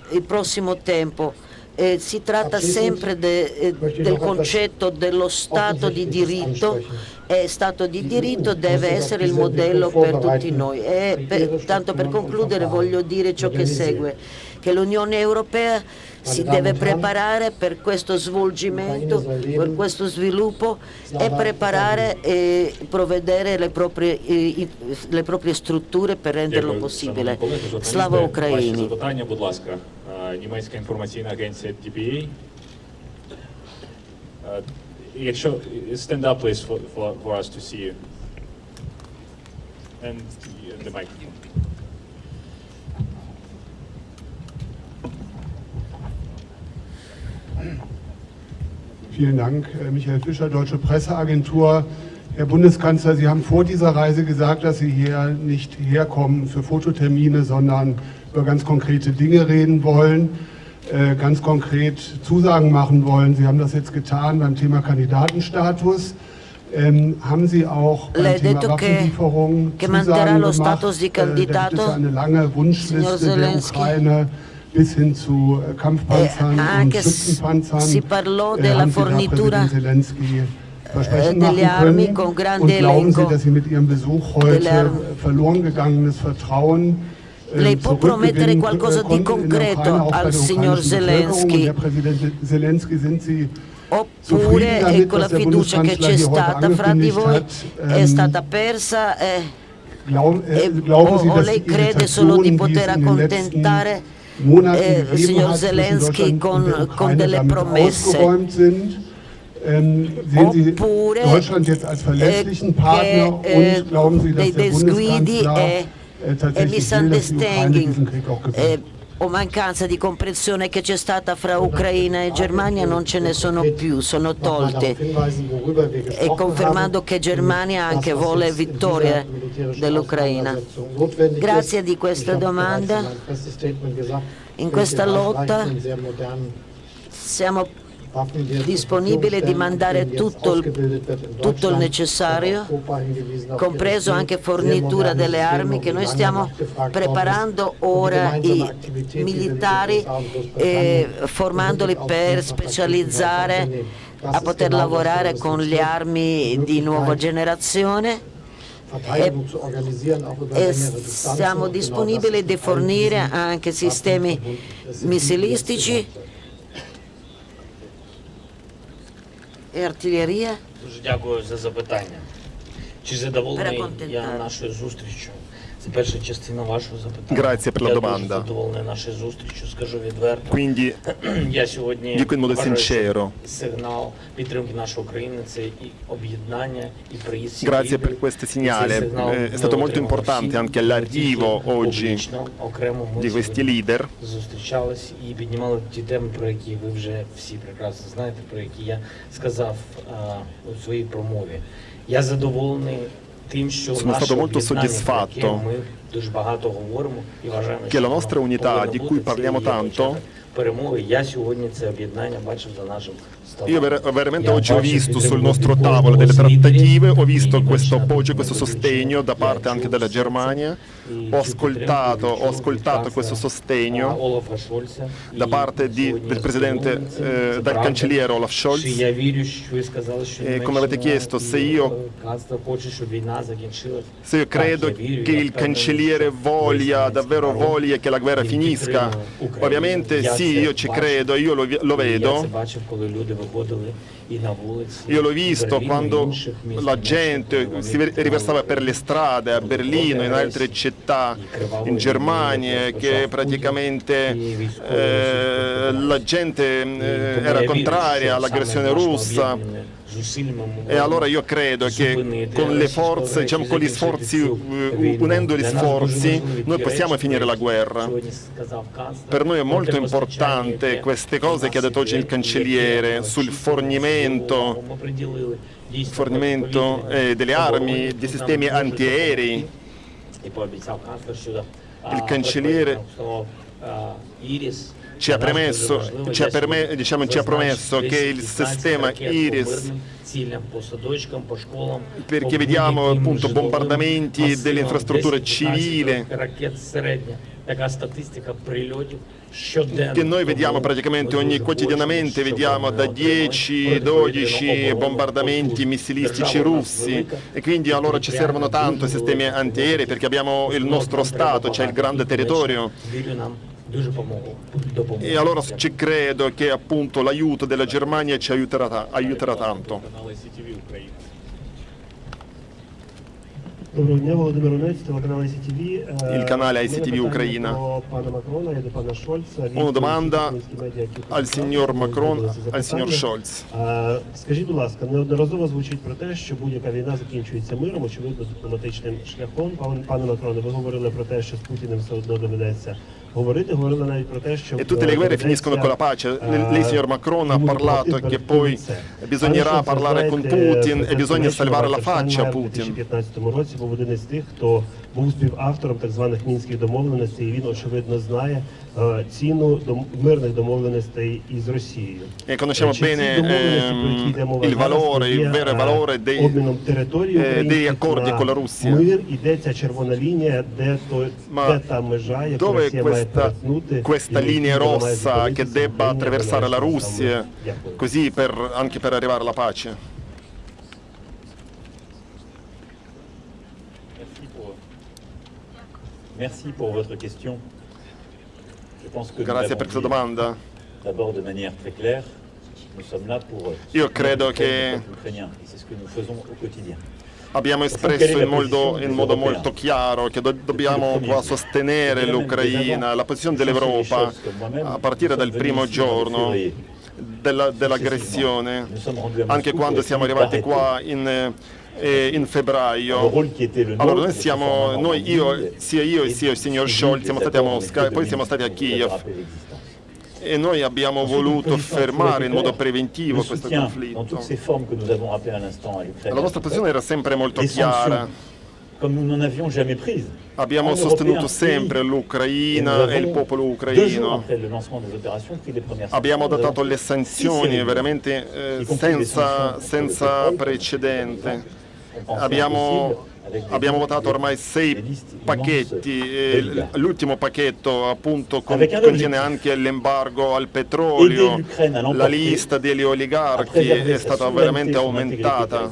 il prossimo tempo eh, si tratta sempre de, eh, del concetto dello Stato di diritto. e Stato di diritto deve essere il modello per tutti noi. Eh, e per, tanto per concludere voglio dire ciò che segue, che l'Unione Europea si deve preparare per questo svolgimento, per questo sviluppo e preparare e provvedere le proprie, eh, le proprie strutture per renderlo possibile. Slava Ukraini! німецька інформаційна агенція DPA. Якщо stand up please for, for, for us to see you. And the mic. Vielen Dank, Michael Fischer, Deutsche Presseagentur. Herr Bundeskanzler, Sie haben vor dieser Reise gesagt, dass Sie hier nicht herkommen für Fototermine, sondern über ganz konkrete Dinge reden wollen, äh, ganz konkret Zusagen machen wollen. Sie haben das jetzt getan beim Thema Kandidatenstatus. Ähm, haben Sie auch beim Thema Waffenlieferungen Zusagen gemacht? Äh, da gibt es eine lange Wunschliste der Ukraine bis hin zu äh, Kampfpanzern eh, und Schützenpanzern. Si parlò della haben fornitura Zelensky Versprechen delle machen armi con Und glauben Sie, dass Sie mit Ihrem Besuch heute verloren gegannes Vertrauen äh, Lei può promettere qualcosa di concreto al signor Zelensky? Oppure eh, con la fiducia che c'è stata fra di voi è ähm, stata persa e, e, äh, o, o lei crede solo di poter accontentare eh, il signor Zelensky con, con delle promesse? Ähm, Oppure Partner che, dass dei Bundeskanzler e, e die Ukraine misunderstanding eh, o mancanza di comprensione che c'è stata fra Ucraina e Germania non ce ne sono più, sono tolte e confermando che Germania anche vuole vittoria dell'Ucraina. Grazie di questa domanda. In questa lotta siamo disponibile di mandare tutto il, tutto il necessario, compreso anche fornitura delle armi che noi stiamo preparando ora i militari e formandoli per specializzare a poter lavorare con le armi di nuova generazione. E, e siamo disponibili di fornire anche sistemi missilistici і артилерія. Дуже дякую за запитання. Чи задоволений я нашою зустрічю? Це перша частина вашого запитання. Grazie per la я domanda. дуже задоволений нашою зустрічю, скажу відверто. Quindi <clears throat> я сьогодні dico in modo вважаю, що sincero. сигнал підтримки нашої України це і об'єднання, і приїзд всіх Grazie лідерів. per questo І цей segnale. сигнал Eh, È ми stato molto отримали importante всі, anche не тільки oggi публічно, окремо ми di questi сьогодні leader. зустрічались і піднімали ті теми, про які ви вже всі прекрасно знаєте, про які я сказав а, у своїй промові. Я задоволений Sono stato molto soddisfatto che la nostra unità, di cui parliamo tanto, io ver veramente oggi ho visto sul nostro tavolo delle trattative, ho visto questo appoggio, questo sostegno da parte anche della Germania, ho ascoltato, ho ascoltato questo sostegno da parte di, del presidente, eh, del cancelliere Olaf Scholz. E come avete chiesto, se io, se io credo che il cancelliere voglia, davvero voglia che la guerra finisca, ovviamente sì, io ci credo, io lo, lo vedo це бачив, коли люди виходили і на вулиці. Io l'ho і visto Берліну, і quando інших міст, la Німеччини, gente коли вони si ver- riversava per le strade a Berlino, in altre città, in Germania, che praticamente eh, la gente eh, era contraria all'aggressione russa. E allora io credo che con le forze, diciamo con gli sforzi, eh, unendo gli sforzi, noi possiamo finire la guerra. Per noi è molto importante queste cose che ha detto oggi il cancelliere sul fornimento, fornimento eh, delle armi, di sistemi antiaerei. Il cancelliere ci ha, premesso, ci, ha perme- diciamo, ci ha promesso che il sistema Iris perché vediamo appunto bombardamenti delle infrastrutture civili che noi vediamo praticamente ogni quotidianamente vediamo da 10-12 bombardamenti missilistici russi e quindi allora ci servono tanto i sistemi antiaerei perché abbiamo il nostro Stato, c'è il grande territorio e allora ci credo che appunto l'aiuto della Germania ci aiuterà, aiuterà tanto. Доброго дня, Володимир Онець, телеканал ICTV. Il canale ICTV Ucraina. Una domanda al signor Macron, al signor Scholz. Скажіть, будь ласка, неодноразово звучить про те, що будь-яка війна закінчується миром, очевидно, дипломатичним шляхом. Пане Макроне, ви говорили про те, що з Путіним все одно доведеться E tutte le guerre finiscono con la pace. Lei, signor Macron, ha parlato che poi bisognerà parlare con Putin e bisogna salvare la faccia a Putin 2015 році був один із тих, хто був співавтором так званих мінських домовленостей. І він очевидно знає е, ціну дом- мирних домовленостей із Росією. E conosciamo Чи ці bene домовленості, про які йде ehm, мова il зараз, valore, є, il vero е, valore dei, обміном території eh, degli українських accordi на con la Russia. Мир іде ця червона лінія, де то Ma де та межа, яку Dove è Росія має questa, перетнути, questa і linea вона має rossa che зупинитися, debba Україна attraversare la має Russia, саме. Дякую. così per, anche per arrivare alla pace? Grazie per questa domanda. Euh, Io credo che-. Abbiamo espresso in modo, in modo molto chiaro che do- dobbiamo sostenere l'Ucraina, la posizione dell'Europa a partire dal primo giorno della- dell'aggressione, anche quando siamo arrivati qua in, eh, in febbraio. Allora noi siamo, noi, io, sia io e sia il signor Scholz siamo stati a Mosca e poi siamo stati a Kiev e noi abbiamo voluto fermare in modo preventivo questo conflitto. La nostra posizione era sempre molto chiara. Abbiamo sostenuto sempre l'Ucraina e il popolo ucraino. Abbiamo adottato le sanzioni veramente eh, senza, senza precedente. Abbiamo, abbiamo, votato ormai sei pacchetti, l'ultimo pacchetto appunto contiene anche l'embargo al petrolio, la lista degli oligarchi è stata veramente aumentata.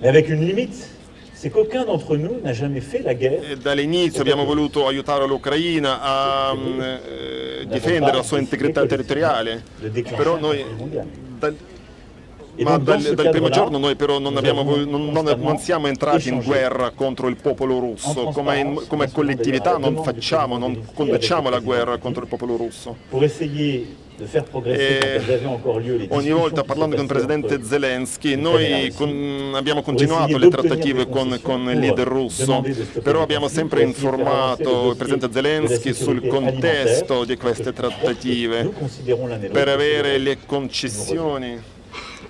Avec une limite, guerre. Dall'inizio abbiamo voluto aiutare l'Ucraina a eh, difendere la sua integrità territoriale, però noi ma dal, dal, primo giorno noi però non, abbiamo, non, non, non, siamo entrati in guerra contro il popolo russo, come, in, come collettività non facciamo, non conduciamo la guerra contro il popolo russo. E ogni volta parlando con il presidente Zelensky noi con, abbiamo continuato le trattative con, con il leader russo, però abbiamo sempre informato il presidente Zelensky sul contesto di queste trattative per avere le concessioni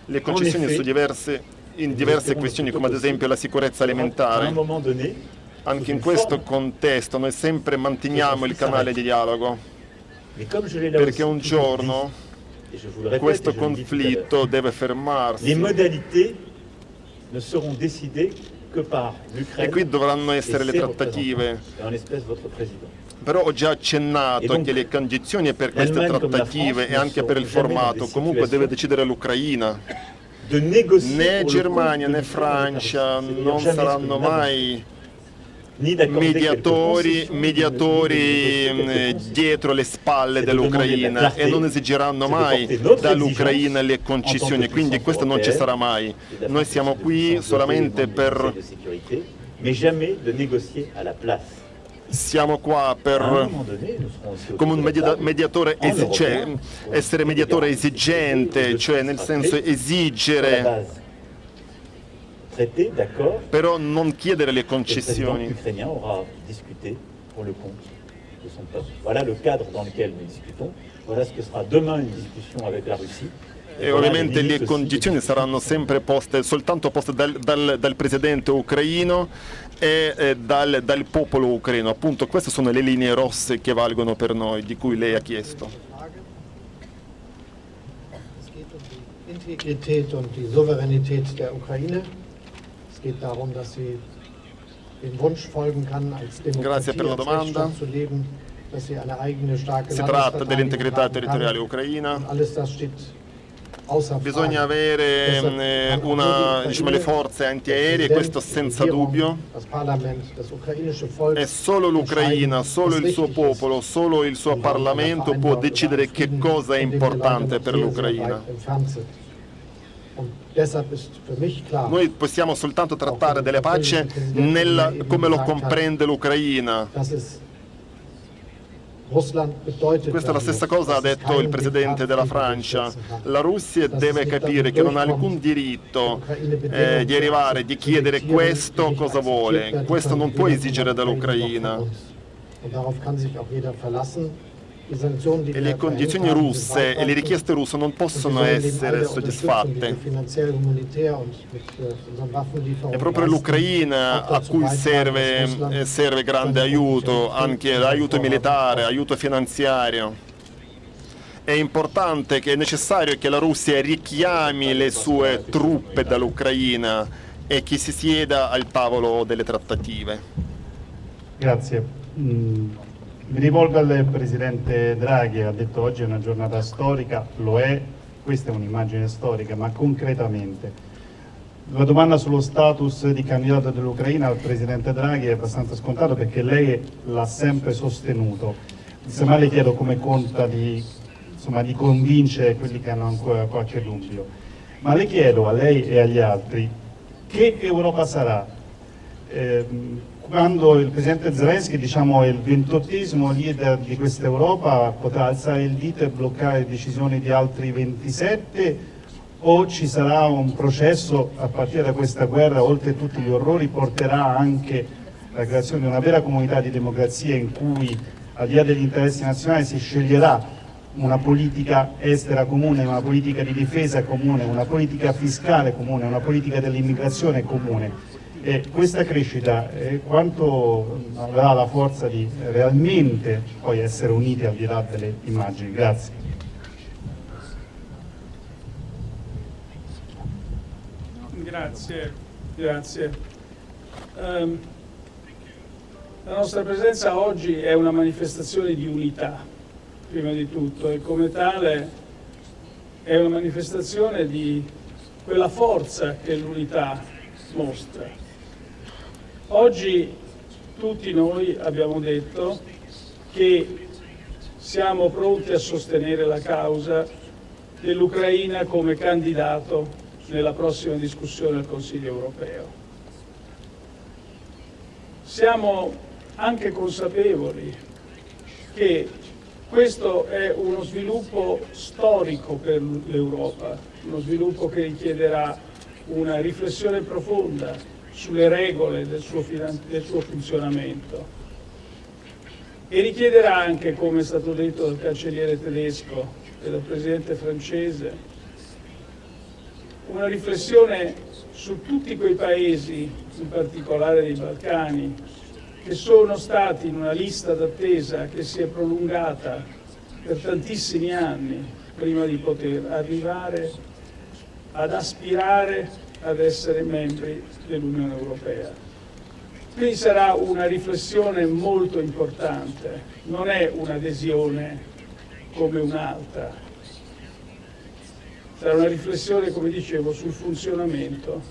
le concessioni su diverse, in diverse questioni, come ad esempio la sicurezza alimentare. Anche in questo contesto noi sempre manteniamo il canale di dialogo, perché un giorno questo conflitto deve fermarsi. E qui dovranno essere le trattative. Però ho già accennato che le condizioni per queste trattative e anche per il formato. comunque deve decidere l'Ucraina. Né Germania né Francia non saranno mai mediatori, mediatori mm, dietro le spalle dell'Ucraina e non esigeranno mai dall'Ucraina le concessioni, quindi questo non ci sarà mai. Noi siamo qui solamente per siamo qua per come un mediatore, cioè, essere mediatore esigente, cioè nel senso esigere. Però non chiedere le concessioni. E ovviamente le condizioni saranno sempre poste, soltanto poste dal, dal, dal presidente ucraino e dal, dal popolo ucraino. Appunto queste sono le linee rosse che valgono per noi, di cui lei ha chiesto. Integrität und die Souveränität der Ukraine. Es geht darum, dass sie dem Wunsch folgen kann, als Demokratie als Rechtsstaat zu leben, dass sie eine eigene starke Si tratta dell'integrità territoriale ucraina. Alles das steht Bisogna avere eh, una, diciamo, le forze antiaeree, questo senza dubbio. E solo l'Ucraina, solo il suo popolo, solo il suo Parlamento può decidere che cosa è importante per l'Ucraina. Noi possiamo soltanto trattare della pace nella, come lo comprende l'Ucraina. Questa è la stessa cosa ha detto il presidente della Francia. La Russia deve capire che non ha alcun diritto eh, di arrivare, di chiedere questo cosa vuole. Questo non può esigere dall'Ucraina. E le condizioni russe e le richieste russe non possono essere soddisfatte. È proprio l'Ucraina a cui serve, serve grande aiuto, anche aiuto militare, aiuto finanziario. È importante che è necessario che la Russia richiami le sue truppe dall'Ucraina e che si sieda al tavolo delle trattative. Grazie. Mi rivolgo al Presidente Draghi, ha detto oggi è una giornata storica, lo è, questa è un'immagine storica, ma concretamente. La domanda sullo status di candidato dell'Ucraina al Presidente Draghi è abbastanza scontata perché lei l'ha sempre sostenuto. Semmai le chiedo come conta di, insomma, di convincere quelli che hanno ancora qualche dubbio. Ma le chiedo a lei e agli altri che Europa sarà? Eh, quando il Presidente Zelensky, diciamo, il ventottesimo leader di questa Europa, potrà alzare il dito e bloccare decisioni di altri 27 o ci sarà un processo a partire da questa guerra, oltre a tutti gli orrori, porterà anche la creazione di una vera comunità di democrazia in cui al di là degli interessi nazionali si sceglierà una politica estera comune, una politica di difesa comune, una politica fiscale comune, una politica dell'immigrazione comune. E questa crescita eh, quanto avrà la forza di realmente poi essere uniti al di là delle immagini? Grazie. Grazie, grazie. Um, la nostra presenza oggi è una manifestazione di unità prima di tutto, e come tale è una manifestazione di quella forza che l'unità mostra. Oggi tutti noi abbiamo detto che siamo pronti a sostenere la causa dell'Ucraina come candidato nella prossima discussione al Consiglio europeo. Siamo anche consapevoli che questo è uno sviluppo storico per l'Europa, uno sviluppo che richiederà una riflessione profonda sulle regole del suo, del suo funzionamento. E richiederà anche, come è stato detto dal cancelliere tedesco e dal presidente francese, una riflessione su tutti quei paesi, in particolare dei Balcani, che sono stati in una lista d'attesa che si è prolungata per tantissimi anni prima di poter arrivare ad aspirare ad essere membri dell'Unione Europea. Quindi sarà una riflessione molto importante, non è un'adesione come un'altra, sarà una riflessione, come dicevo, sul funzionamento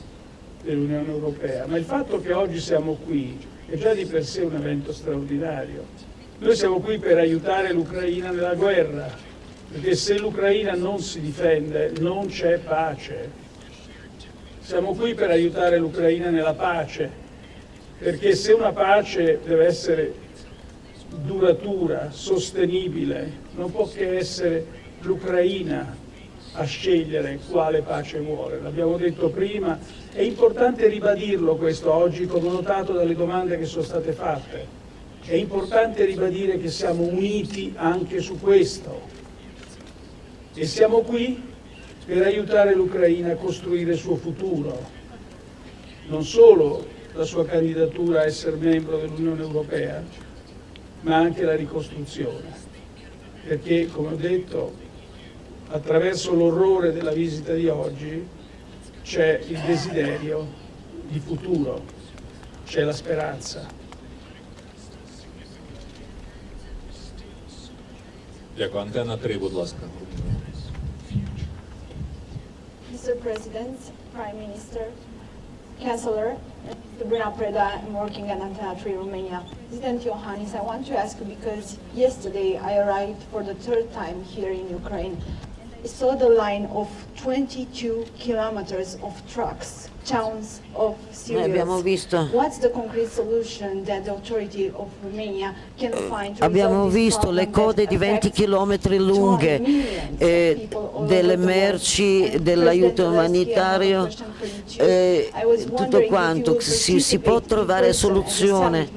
dell'Unione Europea. Ma il fatto che oggi siamo qui è già di per sé un evento straordinario. Noi siamo qui per aiutare l'Ucraina nella guerra, perché se l'Ucraina non si difende non c'è pace. Siamo qui per aiutare l'Ucraina nella pace, perché se una pace deve essere duratura, sostenibile, non può che essere l'Ucraina a scegliere quale pace vuole. L'abbiamo detto prima, è importante ribadirlo questo oggi, come notato dalle domande che sono state fatte. È importante ribadire che siamo uniti anche su questo e siamo qui per aiutare l'Ucraina a costruire il suo futuro, non solo la sua candidatura a essere membro dell'Unione Europea, ma anche la ricostruzione. Perché, come ho detto, attraverso l'orrore della visita di oggi c'è il desiderio di futuro, c'è la speranza. Дякую. Антенна 3, будь ласка. Mr. President, Prime Minister, Chancellor, Sabrina Preda, I'm working at Antenna 3 Romania. President Iohannis, I want to ask you because yesterday I arrived for the third time here in Ukraine the line of 22 kilometers of trucks, towns of Syria. abbiamo visto. What's the concrete solution that the authority of Romania can find to Abbiamo visto le code di 20 km lunghe eh, delle merci, dell'aiuto umanitario, eh, tutto quanto. Si, si, può trovare soluzione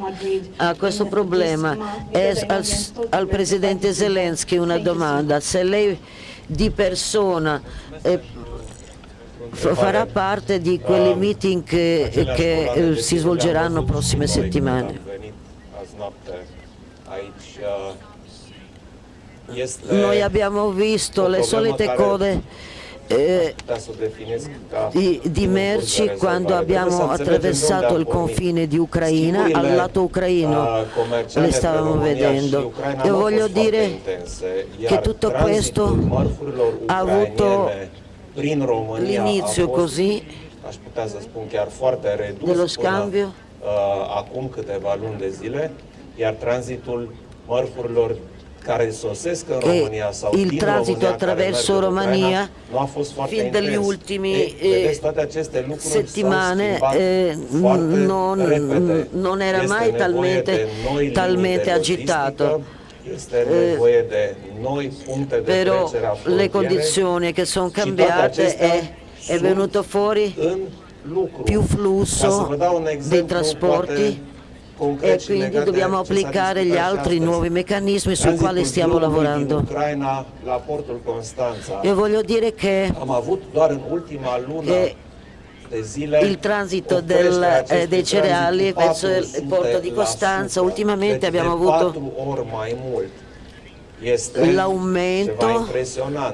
a questo problema. È al, al Presidente Zelensky una domanda. Se lei di persona eh, farà parte di quelle meeting che, che eh, si svolgeranno prossime settimane. Noi abbiamo visto le solite code eh, di, di, merci quando abbiamo attraversato il confine di Ucraina, al lato ucraino le stavamo vedendo. E voglio dire che tutto questo ha avuto l'inizio così dello scambio. acum câteva luni de zile, iar tranzitul mărfurilor sau il transito attraverso Romania fin aceste lucruri settimane eh, non, non era mai talmente, talmente agitato. de Però le condizioni che sono cambiate è, è venuto fuori più flusso dei trasporti e quindi dobbiamo applicare gli altri nuovi meccanismi sui quali stiamo lavorando. Io voglio dire che il transito del, eh, dei cereali verso il porto di Costanza, ultimamente abbiamo avuto l'aumento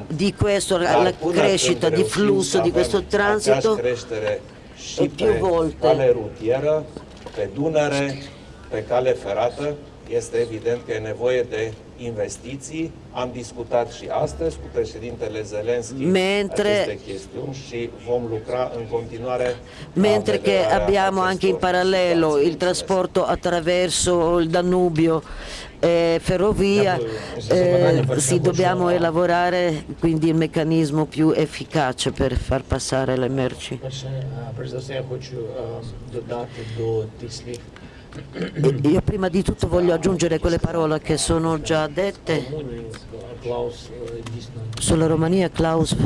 di questo, la crescita di flusso di questo transito e più volte pe Dunăre, pe cale ferată, este evident că e nevoie de investiții. Am discutat și astăzi cu președintele Zelensky mentre, aceste chestiuni și vom lucra în continuare. Mentre che abbiamo anche in parallelo il trasporto attraverso il Danubio e ferrovia, eh, sì, dobbiamo elaborare quindi il meccanismo più efficace per far passare le merci. Io prima di tutto voglio aggiungere quelle parole che sono già dette. Sulla Romania, Klaus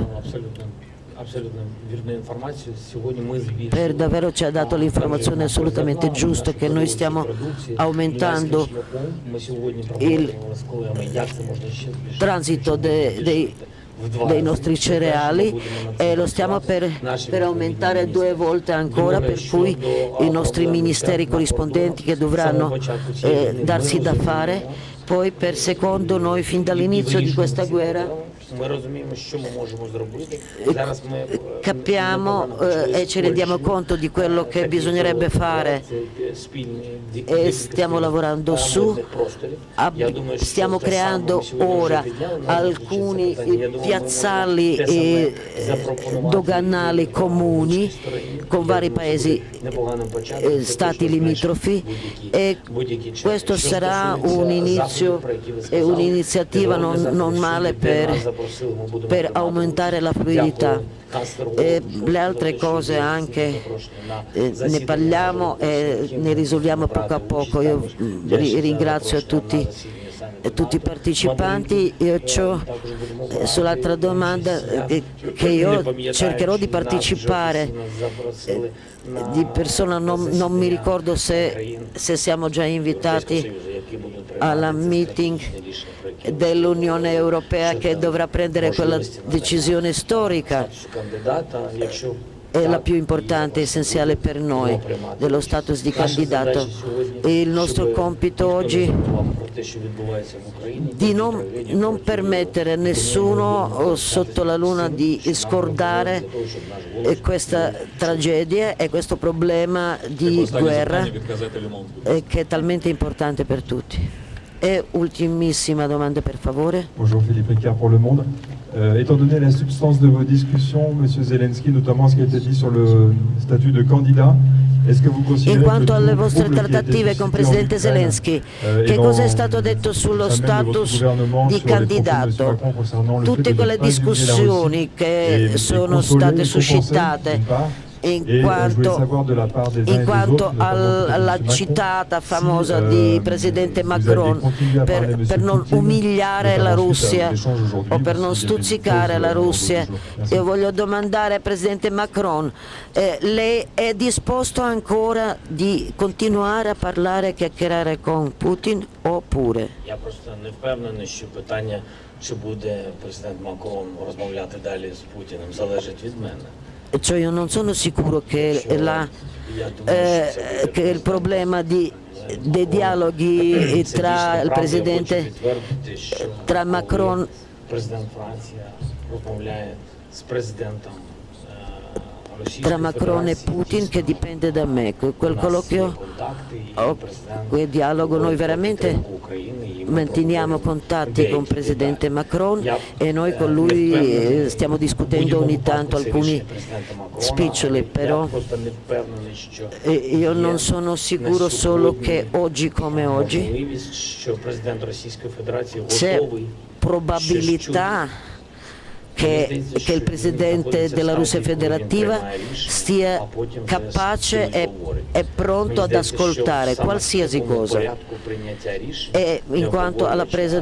per davvero ci ha dato l'informazione assolutamente giusta che noi stiamo aumentando il transito dei, dei dei nostri cereali e lo stiamo per, per, aumentare due volte ancora per cui i nostri ministeri corrispondenti che dovranno eh, darsi da fare poi per secondo noi fin dall'inizio di questa guerra capiamo eh, e ci rendiamo conto di quello che bisognerebbe fare. e stiamo lavorando su, stiamo creando ora alcuni piazzali e doganali comuni con vari paesi, stati limitrofi e questo sarà un inizio e un'iniziativa non, non male per per aumentare la fluidità. E le altre cose anche eh, ne parliamo e ne risolviamo poco a poco. Io ringrazio tutti tutti i partecipanti, io ho eh, sull'altra domanda eh, che io cercherò di partecipare. Eh, di persona, non, non mi ricordo se, se siamo già invitati alla meeting dell'Unione Europea che dovrà prendere quella decisione storica è la più importante e essenziale per noi dello status di candidato. E il nostro compito oggi di non, non permettere a nessuno sotto la luna di scordare questa tragedia e questo problema di guerra che è talmente importante per tutti. E ultimissima domanda per favore. Bonjour Philippe Ricard pour Le Monde. Euh, étant donné la substance de vos discussions, M. Zelensky, notamment ce qui a été dit sur le statut de candidat, est-ce que vous considérez In quanto alle vostre trattative con Presidente Zelensky, euh, che cosa è stato detto sullo status di candidato? Tutte quelle discussioni che sono state suscitate in quanto, in quanto alla citata famosa di Presidente Macron per, per non umiliare la Russia o per non stuzzicare la Russia. Io voglio domandare al Presidente Macron, eh, lei è disposto ancora di continuare a parlare e chiacchierare con Putin oppure? Я просто не впевнений, що питання, чи буде президент Макрон розмовляти далі з Путіним, залежить від мене. Cioè io non sono sicuro che, la, eh, che il problema di, dei dialoghi tra il Presidente, tra Macron tra Macron e Putin che dipende da me. Quel colloquio, oh, quel dialogo, noi veramente manteniamo contatti con il Presidente Macron e noi con lui eh, stiamo discutendo ogni tanto alcuni spiccioli, però eh, io non sono sicuro solo che oggi come oggi c'è probabilità che, che, il Presidente della Russia federativa sia capace e, e pronto ad ascoltare qualsiasi cosa. E in quanto alla presa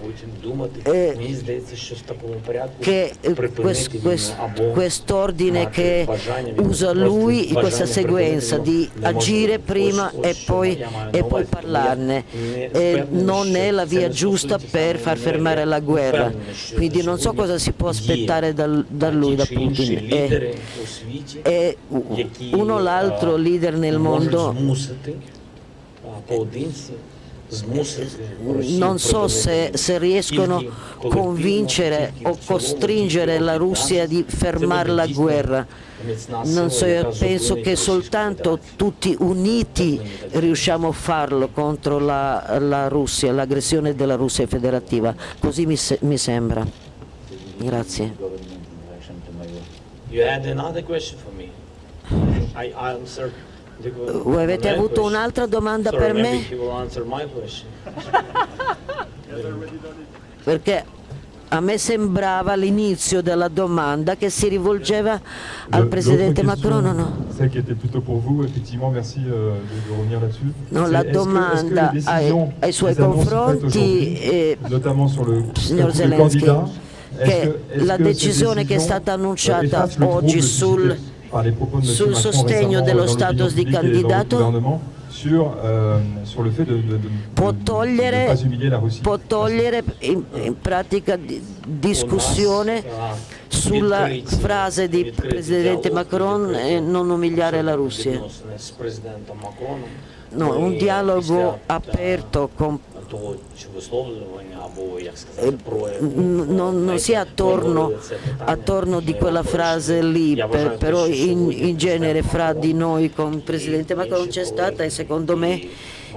di decisioni, eh, che quest, quest, quest'ordine che usa lui, questa sequenza di agire prima e poi, e poi parlarne, eh, non è la via giusta per far fermare la guerra. Quindi non so cosa si può aspettare da, da lui, da Putin. E, e uno o l'altro leader nel mondo non so se, se riescono a convincere o costringere la Russia di fermare la guerra. Non so, io penso che soltanto tutti uniti riusciamo a farlo contro la, la Russia, l'aggressione della Russia federativa. Così mi, mi sembra. Grazie. You had another question for me. I answered voi avete avuto un'altra domanda per me? <laughs> Perché a me sembrava l'inizio della domanda che si rivolgeva al Presidente Macron o no? Là-dessus. No, la domanda ai, ai, suoi confronti, eh, signor Zelensky, che la decisione che è stata annunciata oggi sul sul sostegno dello status di candidato può togliere, può togliere in, in pratica di, discussione sulla frase di Presidente Macron e non umiliare la Russia. No, un dialogo aperto con non, non sia attorno, attorno, di quella frase lì, per, però in, in, genere fra di noi con il Presidente Macron c'è stata e secondo me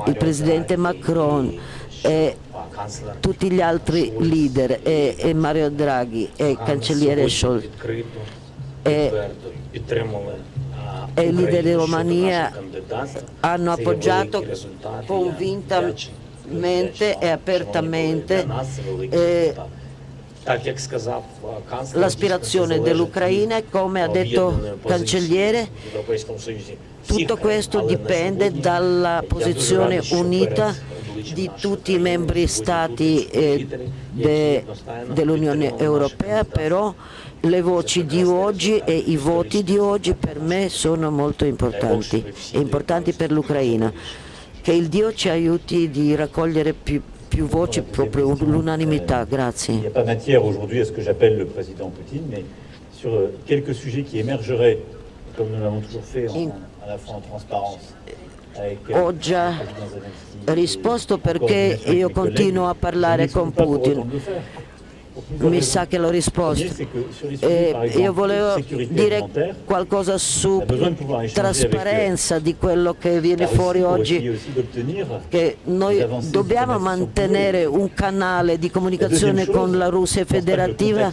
il Presidente Macron e tutti gli altri leader e, e Mario Draghi e cancelliere Scholz. e, e i leader di Romania hanno appoggiato convintamente mente e apertamente eh, l'aspirazione dell'Ucraina e come ha detto il cancelliere tutto questo dipende dalla posizione unita di tutti i membri stati eh, de, dell'Unione Europea, però le voci di oggi e i voti di oggi per me sono molto importanti, e importanti per l'Ucraina che il Dio ci aiuti di raccogliere più, più voci, proprio l'unanimità. Grazie. Il n'y a pas matière aujourd'hui à ce que j'appelle le président Poutine, mais sur euh, quelques sujets qui émergeraient, comme nous l'avons toujours fait, en, à la fois en transparence. Euh, Ho già risposto perché io continuo a parlare con Putin mi sa che l'ho risposto. Eh, io volevo dire qualcosa su trasparenza di quello che viene fuori oggi, che noi dobbiamo mantenere un canale di comunicazione con la Russia federativa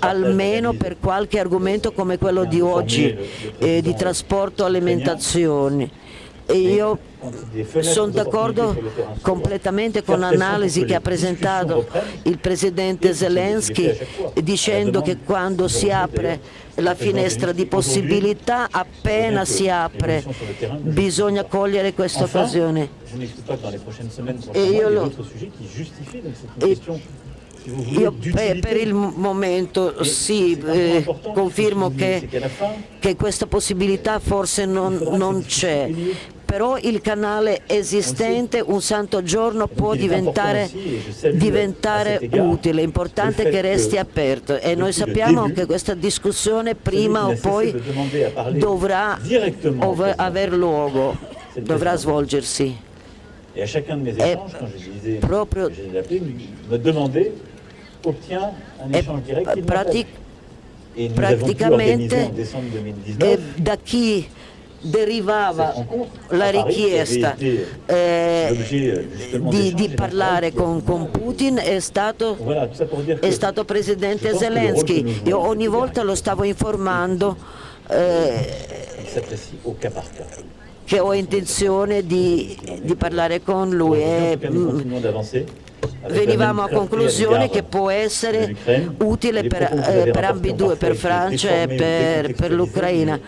almeno per qualche argomento come quello di oggi, eh, di trasporto alimentazione io sono d'accordo completamente con l'analisi che ha presentato il Presidente Zelensky dicendo che quando si apre la finestra di possibilità, appena si apre, bisogna cogliere questa occasione. E io lo, e io per, per, il momento sì, eh, confermo che, che, questa possibilità forse non, non c'è, però il canale esistente un santo giorno può diventare, diventare utile, è importante che resti aperto. E noi sappiamo che questa discussione prima o poi dovrà aver luogo, dovrà svolgersi. E proprio pratic praticamente eh, da chi derivava la richiesta eh, di, di, parlare con, con Putin è stato, è stato Presidente Zelensky. Io ogni volta lo stavo informando eh, che ho intenzione di, di parlare con lui. E, venivamo a conclusione che può essere utile per, eh, per ambedue, per Francia e per, per l'Ucraina